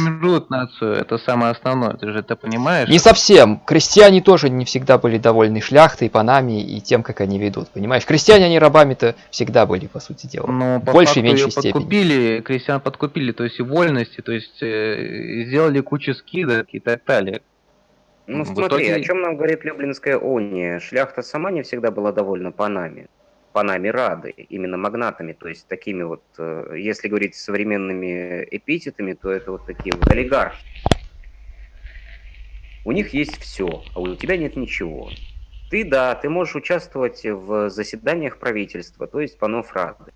нацию, это самое основное, ты же это понимаешь? Не совсем. Крестьяне тоже не всегда были довольны шляхтой, панами и тем, как они ведут. Понимаешь, крестьяне, они рабами-то всегда были, по сути дела. Но В по большей и меньшей её степени. подкупили, крестьян подкупили, то есть и вольности, то есть э, сделали кучу скидок и так далее. Ну В смотри, итоге- о чем нам говорит Люблинская уния? Шляхта сама не всегда была довольна панами. Панами рады, именно магнатами, то есть такими вот, э, если говорить современными эпитетами, то это вот такие вот олигархи. У них есть все, а у тебя нет ничего. Ты, да, ты можешь участвовать в заседаниях правительства, то есть панов рады.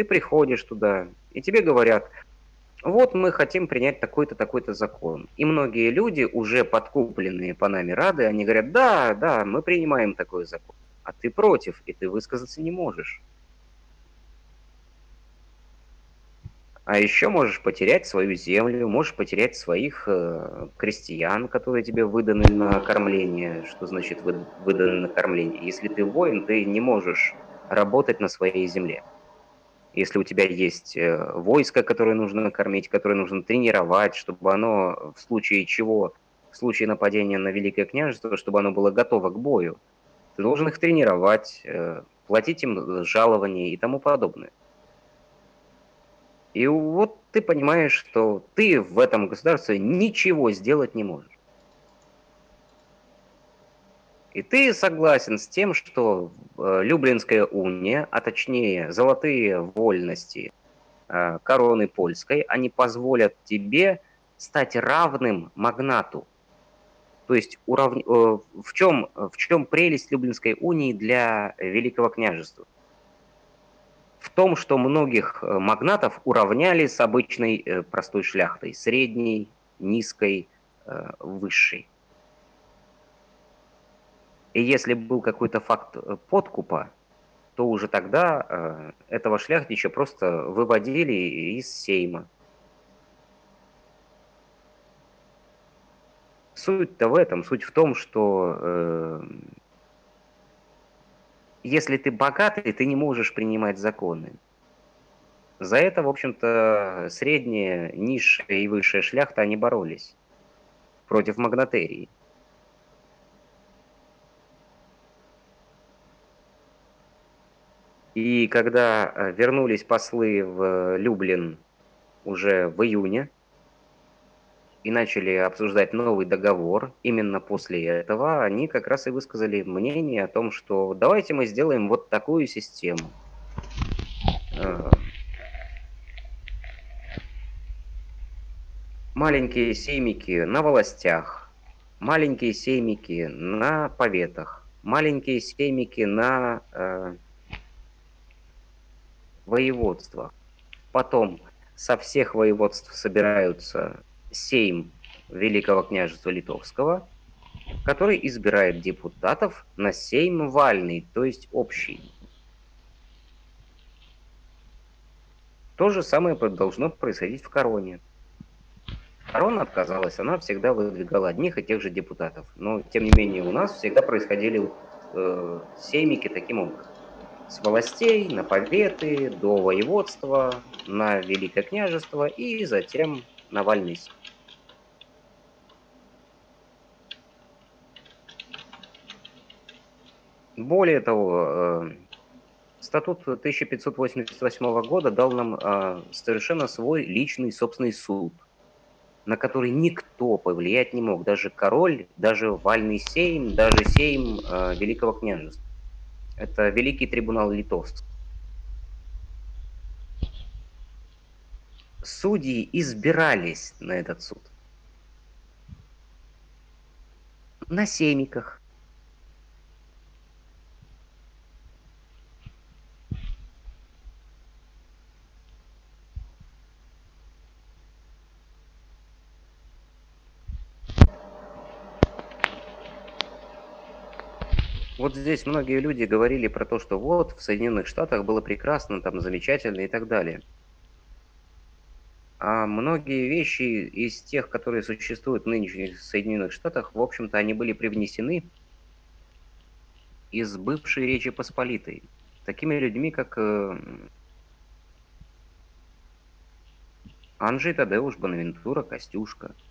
Ты приходишь туда, и тебе говорят, вот мы хотим принять такой-то, такой-то закон. И многие люди, уже подкупленные панами Рады, они говорят, да, да, мы принимаем такой закон. А ты против, и ты высказаться не можешь. А еще можешь потерять свою землю, можешь потерять своих э, крестьян, которые тебе выданы на кормление. Что значит вы- выданы на кормление? Если ты воин, ты не можешь работать на своей земле. Если у тебя есть э, войско, которое нужно накормить, которое нужно тренировать, чтобы оно в случае чего, в случае нападения на Великое княжество, чтобы оно было готово к бою, ты должен их тренировать, э, платить им жалования и тому подобное. И вот ты понимаешь, что ты в этом государстве ничего сделать не можешь. И ты согласен с тем, что э, Люблинская уния, а точнее золотые вольности э, короны польской, они позволят тебе стать равным магнату. То есть урав... э, в, чем, в чем прелесть Люблинской унии для Великого княжества? В том, что многих магнатов уравняли с обычной простой шляхтой, средней, низкой, высшей. И если был какой-то факт э, подкупа, то уже тогда э, этого шляхтича просто выводили из сейма. Суть-то в этом, суть в том, что э, если ты богатый, ты не можешь принимать законы. За это, в общем-то, средняя, низшая и высшая шляхта, они боролись против магнатерии. И когда э, вернулись послы в Люблин уже в июне и начали обсуждать новый договор, именно после этого они как раз и высказали мнение о том, что давайте мы сделаем вот такую систему. Э, маленькие сеймики на властях, маленькие сеймики на поветах, маленькие сеймики на воеводства. Потом со всех воеводств собираются сейм Великого княжества Литовского, который избирает депутатов на сейм вальный, то есть общий. То же самое должно происходить в короне. Корона отказалась, она всегда выдвигала одних и тех же депутатов. Но, тем не менее, у нас всегда происходили э, сеймики таким образом с властей на поветы, до воеводства, на Великое княжество и затем на Вальнис. Более того, э, статут 1588 года дал нам э, совершенно свой личный собственный суд, на который никто повлиять не мог, даже король, даже Вальный Сейм, даже Сейм э, Великого княжества. Это Великий трибунал литовцев. Судьи избирались на этот суд. На семиках. Вот здесь многие люди говорили про то, что вот в Соединенных Штатах было прекрасно, там замечательно и так далее. А многие вещи из тех, которые существуют в нынешних Соединенных Штатах, в общем-то, они были привнесены из бывшей Речи Посполитой. Такими людьми, как э, Анжей Тадеуш, Бонавентура, Костюшка –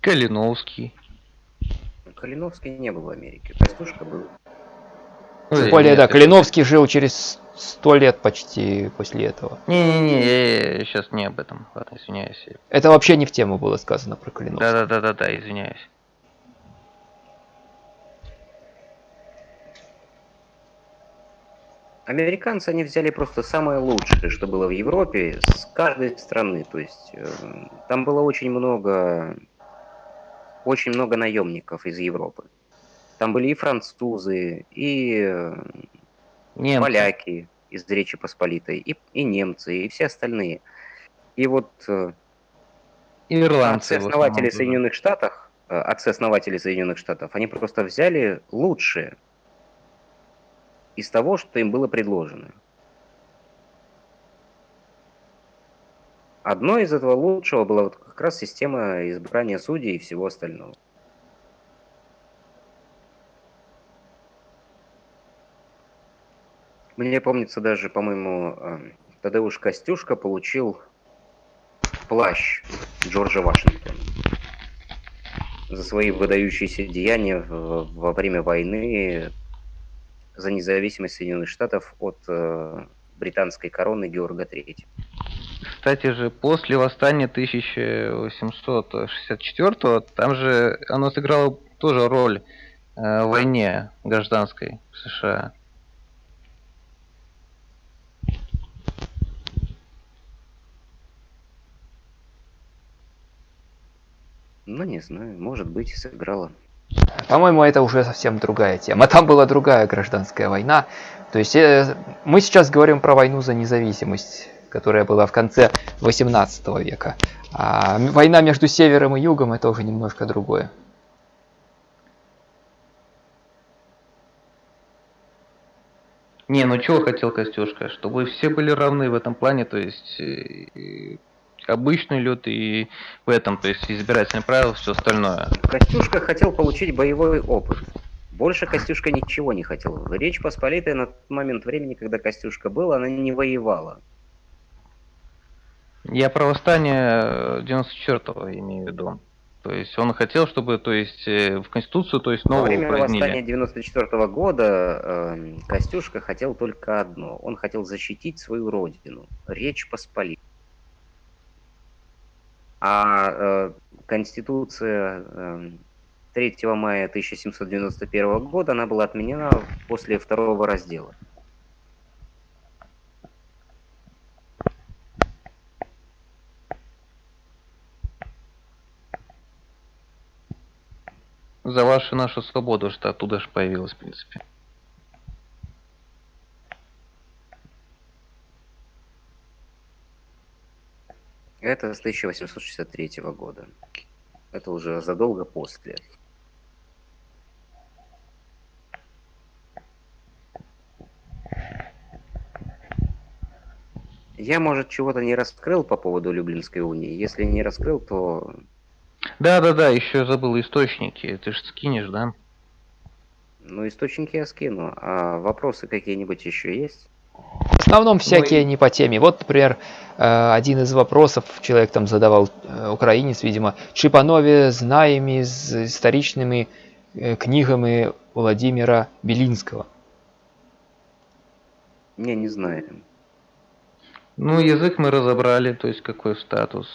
Калиновский. Калиновский не был в Америке. Костюшка был. Тем ну, более, да, Калиновский жил через сто лет почти после этого. Не-не-не, я, я сейчас не об этом, ладно, извиняюсь. Это вообще не в тему было сказано про Калиновского. Да-да-да-да, извиняюсь. Американцы, они взяли просто самое лучшее, что было в Европе, с каждой страны. То есть э, там было очень много очень много наемников из Европы. Там были и французы, и э, немцы. поляки из Речи Посполитой, и, и немцы, и все остальные. И вот э, Ирландцы, отцы-основатели Соединенных Штатов, э, отцы-основатели Соединенных Штатов, они просто взяли лучшее из того, что им было предложено. Одно из этого лучшего была вот как раз система избрания судей и всего остального. Мне помнится даже, по-моему, эм, Тадеуш Костюшка получил плащ Джорджа Вашингтона за свои выдающиеся деяния во время войны за независимость Соединенных Штатов от э, британской короны Георга III. Кстати же, после восстания 1864 там же оно сыграло тоже роль э, в войне гражданской в США. Ну, не знаю, может быть, сыграла. По-моему, это уже совсем другая тема. Там была другая гражданская война. То есть э, мы сейчас говорим про войну за независимость, которая была в конце 18 века. А война между севером и югом это уже немножко другое. Не, ну чего хотел Костюшка? Чтобы все были равны в этом плане, то есть э, обычный лед и в этом, то есть избирательные правила, все остальное. Костюшка хотел получить боевой опыт. Больше Костюшка ничего не хотел. Речь Посполитая на тот момент времени, когда Костюшка был, она не воевала. Я про восстание 94-го имею в виду. То есть он хотел, чтобы, то есть э, в Конституцию, то есть новую Во время упразднили. восстания 94 -го года э, Костюшка хотел только одно. Он хотел защитить свою родину. Речь Посполитой. А э, Конституция э, 3 мая 1791 года она была отменена после второго раздела. За вашу нашу свободу, что оттуда же появилась, в принципе. Это с 1863 года. Это уже задолго после. Я, может, чего-то не раскрыл по поводу Люблинской унии. Если не раскрыл, то... Да-да-да, еще забыл источники. Ты же скинешь, да? Ну, источники я скину. А вопросы какие-нибудь еще есть? В основном всякие Ну не по теме. Вот, например, э, один из вопросов человек там задавал, э, украинец, видимо, чи панове знаемі з історичними э, книгами Владимира Белинского. Не, не знаю. Ну, язык мы разобрали, то есть какой статус.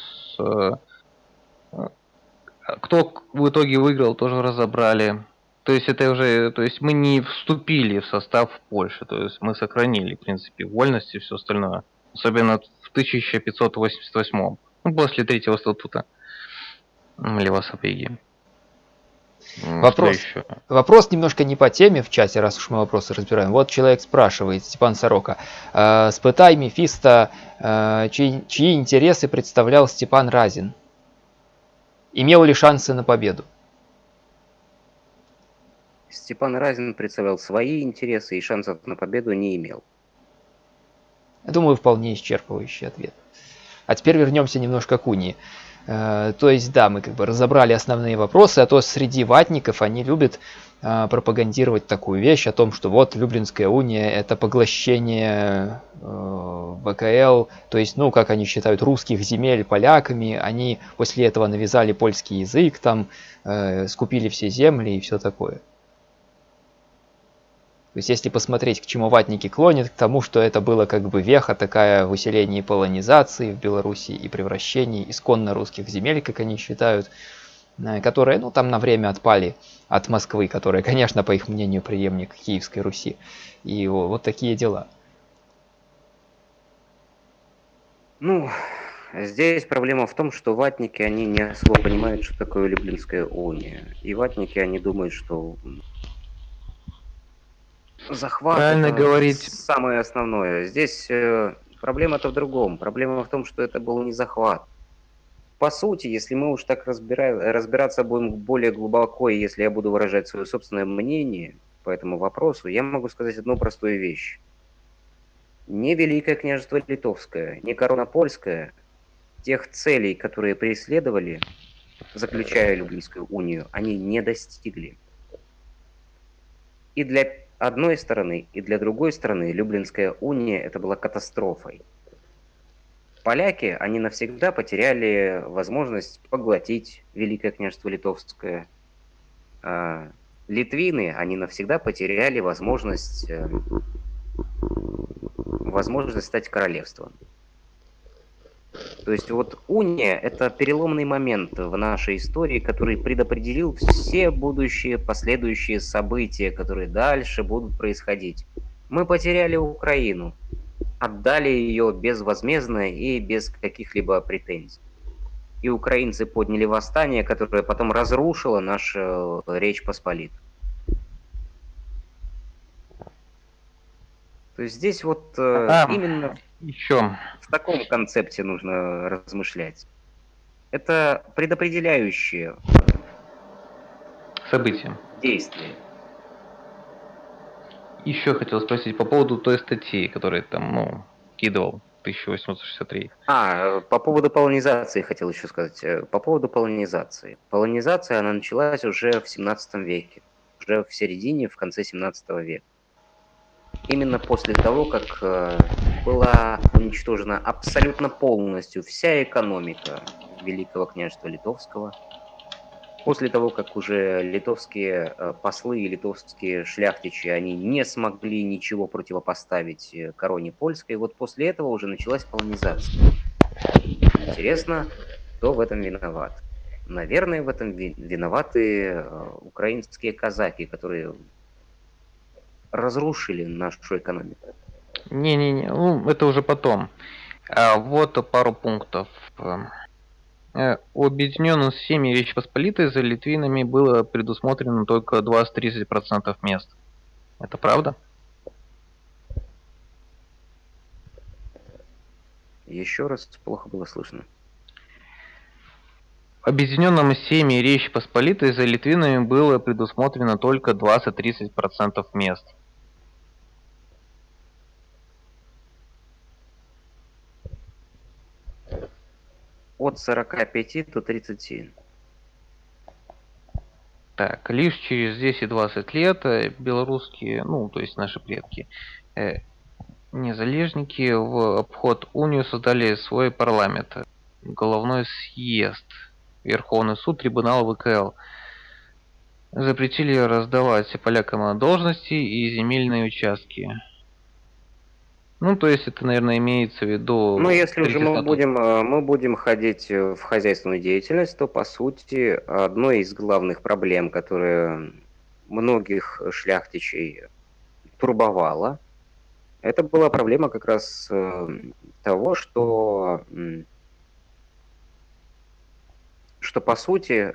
Кто в итоге выиграл, тоже разобрали. То есть это уже, то есть мы не вступили в состав Польши, то есть мы сохранили, в принципе, вольность и все остальное. Особенно в 1588, ну, после третьего статута м, Левосапеги. М, Вопрос. Вопрос немножко не по теме в чате, раз уж мы вопросы разбираем. Вот человек спрашивает, Степан Сорока, э, спытай Мефисто, э, чьи, чьи интересы представлял Степан Разин? Имел ли шансы на победу? Степан Разин представлял свои интересы и шансов на победу не имел. Я думаю, вполне исчерпывающий ответ. А теперь вернемся немножко к унии. Э, То есть, да, мы как бы разобрали основные вопросы, а то среди ватников они любят э, пропагандировать такую вещь о том, что вот Люблинская уния это поглощение э, ВКЛ, то есть, ну, как они считают, русских земель поляками, они после этого навязали польский язык, там, скупили все земли и все такое. То есть, если посмотреть, к чему ватники клонят, к тому, что это было как бы веха такая в усилении полонизации в Беларуси и превращении исконно русских земель, как они считают, э, которые, ну, там на время отпали от Москвы, которая, конечно, по их мнению, преемник Киевской Руси. И вот такие дела. Ну, здесь проблема в том, что ватники, они не особо понимают, что такое Люблинская уния. И ватники, они думают, что захват Правильно говорить. самое основное. Здесь э, проблема-то в другом. Проблема в том, что это был не захват. По сути, если мы уж так разбира- разбираться будем более глубоко, и если я буду выражать свое собственное мнение по этому вопросу, я могу сказать одну простую вещь. Не Великое княжество Литовское, не корона польская тех целей, которые преследовали, заключая Люблинскую унию, они не достигли. И для одной стороны, и для другой стороны Люблинская уния это была катастрофой. Поляки, они навсегда потеряли возможность поглотить Великое княжество Литовское. А Литвины, они навсегда потеряли возможность, э, возможность стать королевством. То есть вот уния – это переломный момент в нашей истории, который предопределил все будущие последующие события, которые дальше будут происходить. Мы потеряли Украину, отдали ее безвозмездно и без каких-либо претензий. И украинцы подняли восстание, которое потом разрушило нашу э, Речь Посполитую. То есть здесь вот э, А, именно Еще. в таком концепте нужно размышлять. Это предопределяющее События. действие. Еще хотел спросить по поводу той статьи, которую там, ну, кидывал 1863. А, э, по поводу полонизации хотел еще сказать. Э, По поводу полонизации. Полонизация, она началась уже в 17 веке. Уже в середине, в конце 17 века. Именно после того, как э, была уничтожена абсолютно полностью вся экономика Великого княжества Литовского, после того, как уже литовские э, послы и литовские шляхтичи, они не смогли ничего противопоставить э, короне польской, вот после этого уже началась колонизация. Интересно, кто в этом виноват? Наверное, в этом ви- виноваты украинские казаки, которые разрушили нашу экономику. Не-не-не, ну, это уже потом. А, вот пару пунктов. Э, У объединенных семьи Речи Посполитой за литвинами было предусмотрено только 20-30% мест. Это правда? Еще раз плохо было слышно. Объединенным семьи Речи Посполитой за литвинами было предусмотрено только 20-30% мест. От 45 до 37. Так, лишь через 10-20 лет э, белорусские, ну, то есть наши предки, э, незалежники в обход унию создали свой парламент, головной съезд, Верховный суд, трибунал ВКЛ. Запретили раздавать полякам должности и земельные участки. Ну, то есть это, наверное, имеется в виду... Ну, если уже мы будем, э, мы будем ходить э, в хозяйственную деятельность, то, по сути, одной из главных проблем, которая многих шляхтичей турбовала, это была проблема как раз э, того, что, что по сути,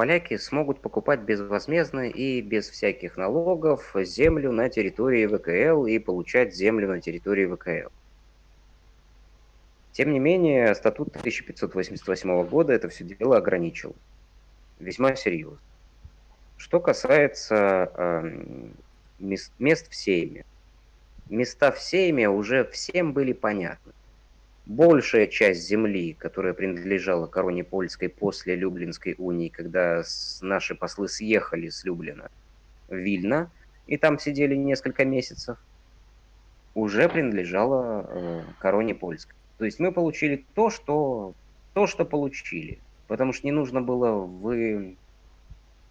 поляки смогут покупать безвозмездно и без всяких налогов землю на территории ВКЛ и получать землю на территории ВКЛ. Тем не менее, статут 1588 года это все дело ограничил. Весьма серьезно. Что касается эм, мес- мест в Сейме. Места в Сейме уже всем были понятны. Большая часть земли, которая принадлежала короне польской после Люблинской унии, когда наши послы съехали с Люблина в Вильно, и там сидели несколько месяцев, уже принадлежала э, короне польской. То есть мы получили то, что, то, что получили. Потому что не нужно было вы,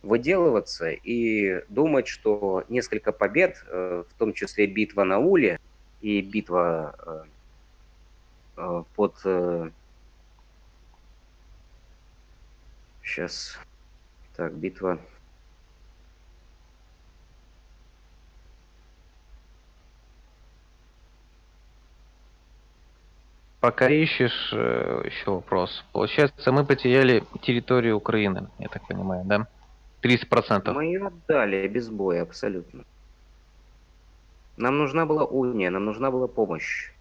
выделываться и думать, что несколько побед, э, в том числе битва на Уле и битва э, под... Сейчас. Так, битва... Пока ищешь, э, еще вопрос. Получается, мы потеряли территорию Украины, я так понимаю, да? 30%. Мы ее отдали без боя, абсолютно. Нам нужна была уния, нам нужна была помощь.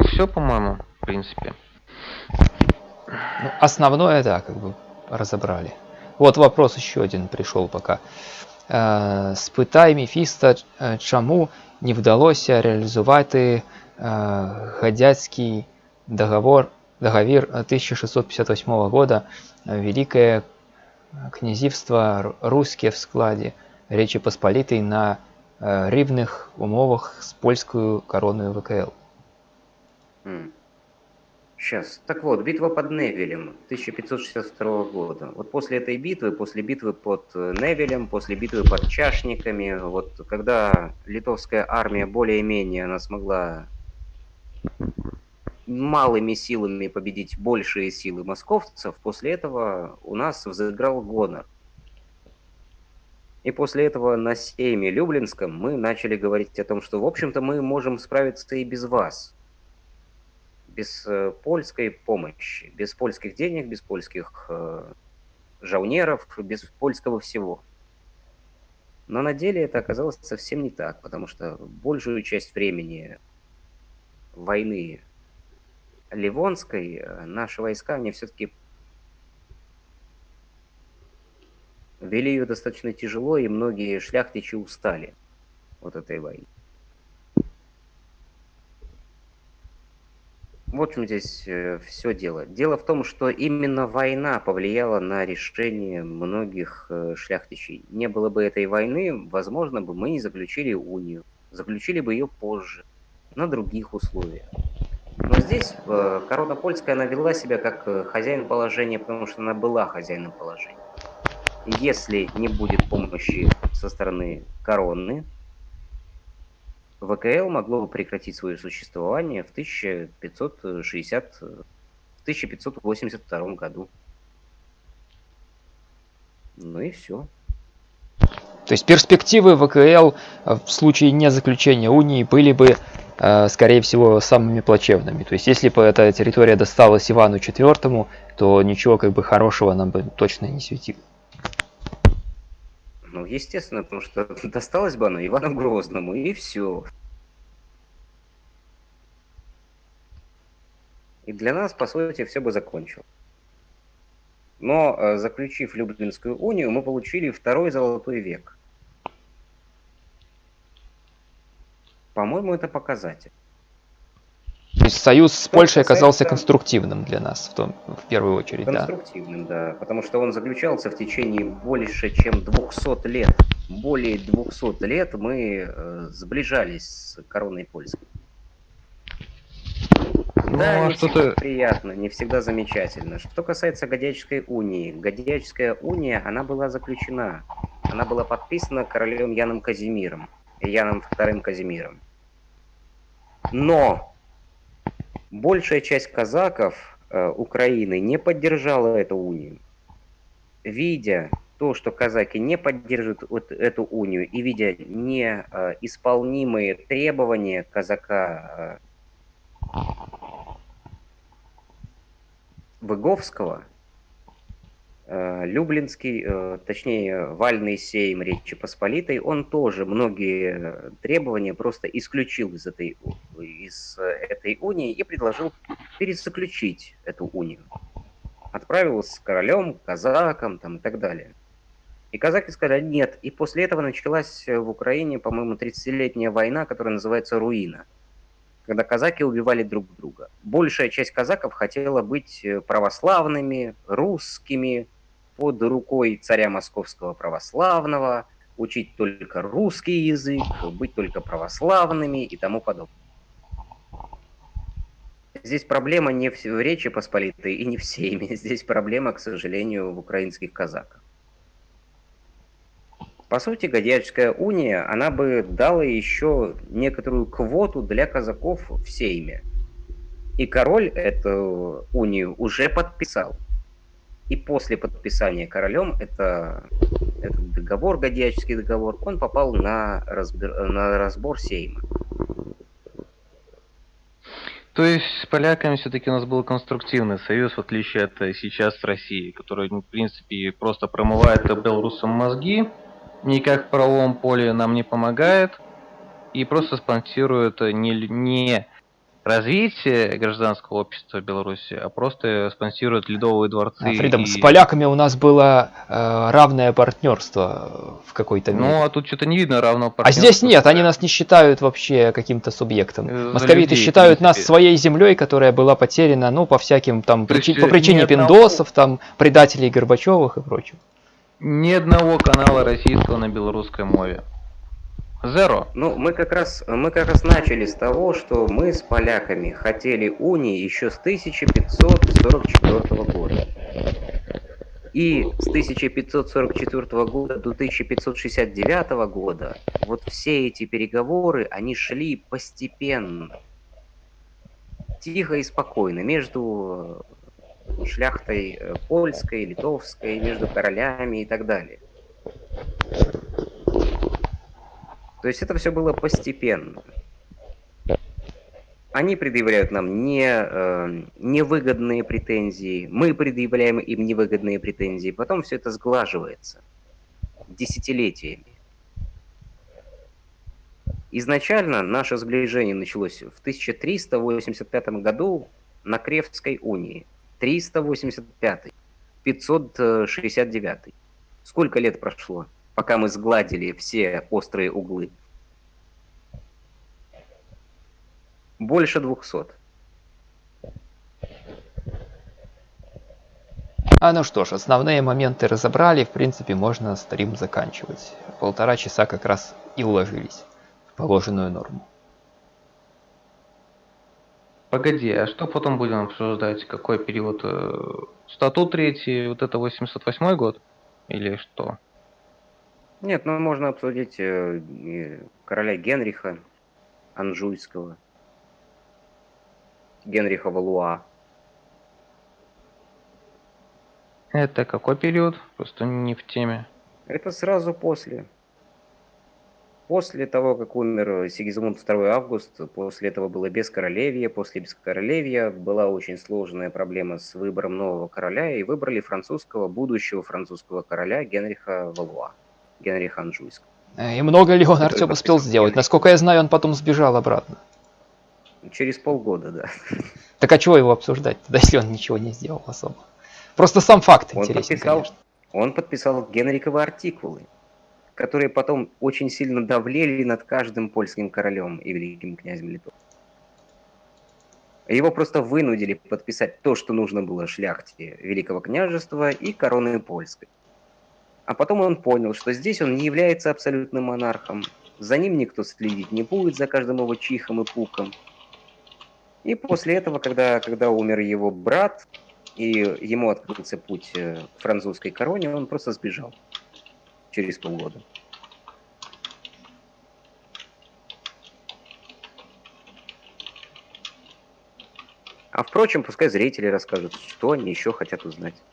Ну все, по-моему, в принципе. Ну, основное, да, как бы разобрали. Вот вопрос еще один пришел пока. Е, Спитай Мефіста, е, чому не вдалося реалізувати е, Гадяцький договор, договір 1658 года, е, Великое князівство Р- русське в складі Речи Посполитой на э, рівних умовах з польською короною ВКЛ. Сейчас. Так вот, битва под Невелем 1562 года. Вот после этой битвы, после битвы под э, Невелем, после битвы под Чашниками, вот когда литовская армия более-менее она смогла малыми силами победить большие силы московцев, после этого у нас взыграл гонор. И после этого на сейме Люблинском мы начали говорить о том, что, в общем-то, мы можем справиться и без вас. Без э, польской помощи, без польских денег, без польских э, жаунеров, без польского всего. Но на деле это оказалось совсем не так, потому что большую часть времени войны Ливонской э, наши войска, они все-таки вели ее достаточно тяжело, и многие шляхтичи устали от этой войны. Вот в чем здесь все дело. Дело в том, что именно война повлияла на решение многих э, шляхтичей. Не было бы этой войны, возможно бы мы не заключили унию. Заключили бы ее позже, на других условиях. Но здесь э, корона польская, она вела себя как э, хозяин положения, потому что она была хозяином положения. Если не будет помощи со стороны короны, ВКЛ могло бы прекратить свое существование в 1560, в 1582 году. Ну и все. То есть перспективы ВКЛ в случае не заключения унии были бы, э, скорее всего, самыми плачевными. То есть если бы эта территория досталась Ивану IV, то ничего как бы хорошего нам бы точно не светило. Ну, естественно, потому что досталось бы оно Ивану Грозному, и все. И для нас, по сути, все бы закончилось. Но, э, заключив Люблинскую унию, мы получили второй золотой век. По-моему, это показатель. Есть союз с Польшей оказался конструктивным для нас в, том, в первую очередь, конструктивным, да? да, потому что он заключался в течение больше чем 200 лет. Более 200 лет мы э, сближались с короной польской. Ну, да, а не всегда приятно, не всегда замечательно. Что касается Годяческой унии. Годяческая уния, она была заключена. Она была подписана королем Яном Казимиром. Яном II Казимиром. Но Большая часть казаков э, Украины не поддержала эту унию. Видя то, что казаки не поддерживают вот эту унию, и видя неисполнимые требования казака э, Выговского, Люблинский, э, точнее, Вальный сейм Речи Посполитой, он тоже многие требования просто исключил из этой, из этой унии и предложил перезаключить эту унию. Отправил с королем, казаком там, и так далее. И казаки сказали нет. И после этого началась в Украине, по-моему, 30-летняя война, которая называется «Руина», когда казаки убивали друг друга. Большая часть казаков хотела быть православными, русскими, под рукой царя московского православного, учить только русский язык, быть только православными и тому подобное. Здесь проблема не в Речи Посполитой и не в Сейме. Здесь проблема, к сожалению, в украинских казаках. По сути, Годячская уния, она бы дала еще некоторую квоту для казаков в Сейме. И король эту унию уже подписал. И после подписания королем это, этот договор, Годячский договор, он попал на, разбор, на разбор Сейма. То есть с поляками все-таки у нас был конструктивный союз, в отличие от э, сейчас России, который, в принципе, просто промывает белорусам мозги, никак в правовом поле нам не помогает, и просто спонсирует не, не развитие гражданского общества Беларуси, а просто спонсирует ледовые дворцы. А, Фридом, и... с поляками у нас было э, равное партнерство в какой-то мере. Ну, а тут что-то не видно равного партнерства. А здесь нет, они нас не считают вообще каким-то субъектом. За Московиты людей, считают нас своей землей, которая была потеряна, ну, по всяким там, причи... по причине пиндосов, там, предателей Горбачевых и прочего. Ни одного канала российского на белорусской мове. Зеро. Ну, мы как раз мы как раз начали с того, что мы с поляками хотели унии еще с 1544 года. И с 1544 года до 1569 года вот все эти переговоры, они шли постепенно, тихо и спокойно, между шляхтой э, польской, литовской, между королями и так далее. То есть это все было постепенно. Они предъявляют нам не, э, невыгодные претензии, мы предъявляем им невыгодные претензии, потом все это сглаживается десятилетиями. Изначально наше сближение началось в 1385 году на Кревской унии. 385, 569. Сколько лет прошло, пока мы сгладили все острые углы? Больше двухсот. А ну что ж, основные моменты разобрали, в принципе, можно стрим заканчивать. Полтора часа как раз и уложились в положенную норму. Погоди, а что потом будем обсуждать? Какой период? Э, статут третий, вот это 808 год? Или что? Нет, ну можно обсудить э, короля Генриха Анжуйского. Генриха Валуа. Это какой период? Просто не в теме. Это сразу после. После того, как умер Сигизмунд II Август, после этого было бескоролевье, после бескоролевья была очень сложная проблема с выбором нового короля, и выбрали французского, будущего французского короля Генриха Валуа, Генриха Анжуйского. Э, и много ли он, Артем, успел сделать? Насколько я знаю, он потом сбежал обратно. Через полгода, да. Так а чего его обсуждать, тогда, если он ничего не сделал особо? Просто сам факт он интересен, подписал, конечно. Он подписал Генриковы артикулы, которые потом очень сильно давлели над каждым польским королем и великим князем Литвы. Его просто вынудили подписать то, что нужно было шляхте Великого княжества и короны польской. А потом он понял, что здесь он не является абсолютным монархом, за ним никто следить не будет, за каждым его чихом и пуком. И после этого, когда, когда умер его брат, и ему открылся путь э, к французской короне, он просто сбежал через полгода. А впрочем, пускай зрители расскажут, что они еще хотят узнать.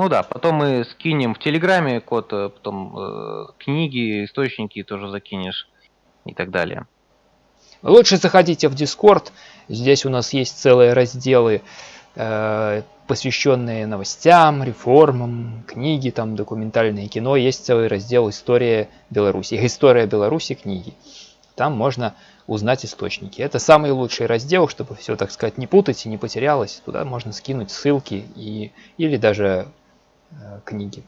Ну да, потом мы скинем в Телеграме код, э, потом э, книги, источники тоже закинешь и так далее. Лучше заходите в Discord. Здесь у нас есть целые разделы, э, посвященные новостям, реформам, книги, там документальное кино. Есть целый раздел «История Беларуси». История Беларуси книги. Там можно узнать источники. Это самый лучший раздел, чтобы все, так сказать, не путать и не потерялось. Туда можно скинуть ссылки и, или даже книги.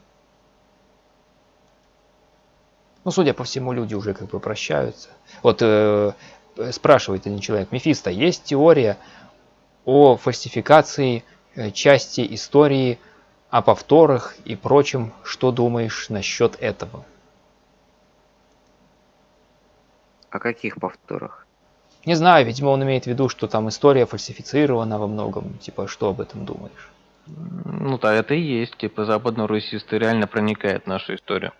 Ну, судя по всему, люди уже как бы прощаются. Вот э, Э, спрашивает один человек, Мефисто, есть теория о фальсификации э, части истории, о повторах и прочем. Что думаешь насчет этого? О каких повторах? Не знаю, видимо, он имеет в виду, что там история фальсифицирована во многом. Типа, что об этом думаешь? Ну да, это и есть. Типа, западно-русисты реально проникает в нашу историю.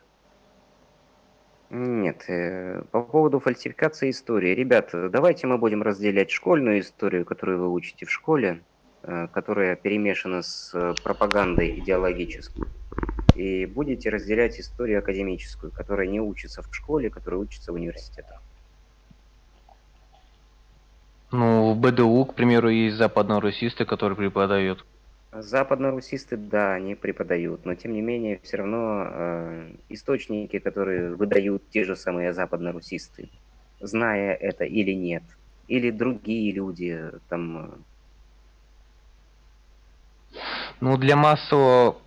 Нет, э, по поводу фальсификации истории. Ребят, давайте мы будем разделять школьную историю, которую вы учите в школе, э, которая перемешана с э, пропагандой идеологической, и будете разделять историю академическую, которая не учится в школе, которая учится в университетах. Ну, в БДУ, к примеру, есть западно-русисты, которые преподают. Западно-русисты, да, они преподают, но тем не менее все равно э, источники, которые выдают те же самые западно-русисты, зная это или нет, или другие люди там. Э. Ну для массового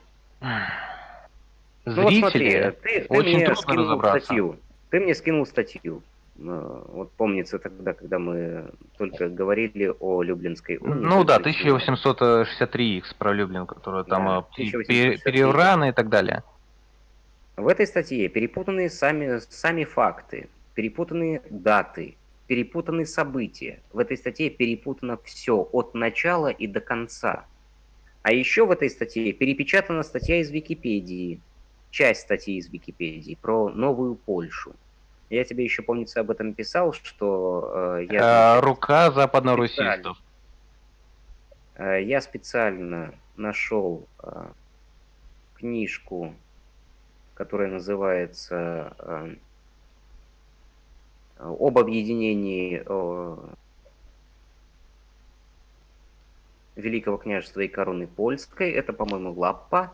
зрителя ну, вот смотри, ты, ты очень мне трудно скинул разобраться. статью. Ты мне скинул статью. Э, вот помнится тогда, когда мы только говорили о Люблинской унии. Ну да, то есть, э, 1863 X про Люблин, которая там Да, э, пе- 1863. переураны и так далее. В этой статье перепутаны сами, сами факты, перепутаны даты, перепутаны события. В этой статье перепутано все от начала и до конца. А еще в этой статье перепечатана статья из Википедии, часть статьи из Википедии про новую Польшу. Я тебе еще, помнится, об этом писал, что э, я... Э, рука западно-русистов. Э, Я специально нашел э, книжку, которая называется э, «Об объединении э, Великого княжества и короны польской». Это, по-моему, Лаппа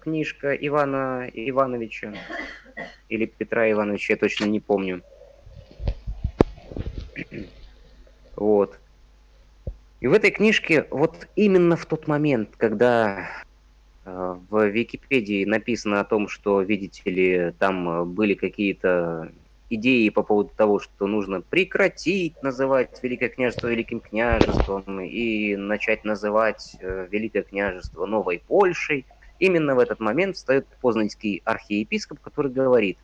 книжка Ивана Ивановича или Петра Ивановича, я точно не помню. Вот. И в этой книжке вот именно в тот момент, когда э, в Википедии написано о том, что, видите ли, там были какие-то идеи по поводу того, что нужно прекратить называть Великое княжество Великим княжеством и начать называть э, Великое княжество Новой Польшей, именно в этот момент встает познанский архиепископ, который говорит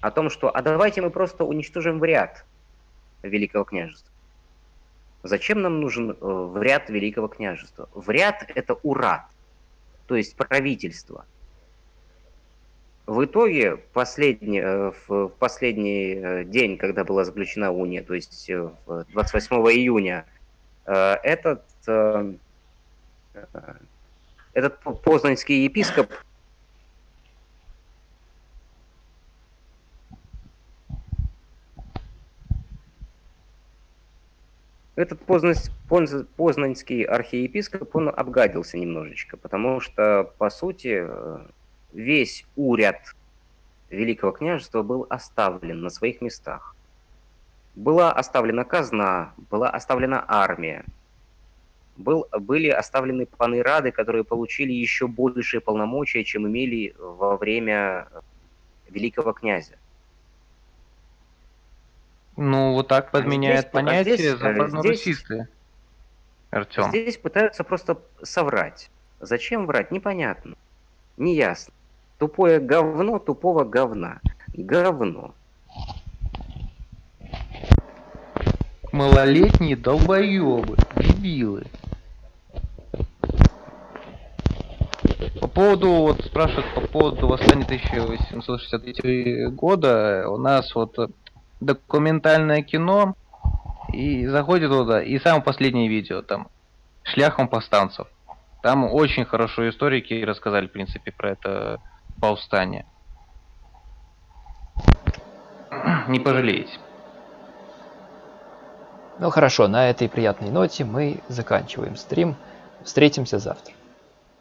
о том, что «а давайте мы просто уничтожим в ряд Великого княжества». Зачем нам нужен э, в ряд Великого княжества? В ряд это урат, то есть правительство. В итоге последний, э, в последний э, день, когда была заключена уния, то есть э, в 28 июня, этот, этот по- познанский епископ Этот познанский архиепископ, он обгадился немножечко, потому что, по сути, э, весь уряд Великого княжества был оставлен на своих местах. Была оставлена казна, была оставлена армия, был, были оставлены паны рады, которые получили еще большие полномочия, чем имели во время великого князя. Ну, вот так подменяет здесь- а понятие здесь, э, западно-русисты. Артем. Здесь пытаются просто соврать. Зачем врать? Непонятно. Неясно. Тупое говно тупого говна. Говно. Малолетние долбоебы, дебилы. По поводу, вот спрашивают по поводу восстания 1863 года, у нас вот документальное кино, и заходит туда, и самое последнее видео, там, шляхом повстанцев. Там очень хорошо историки рассказали, в принципе, про это повстание. Не пожалеете. Ну хорошо, на этой приятной ноте мы заканчиваем стрим. Встретимся завтра.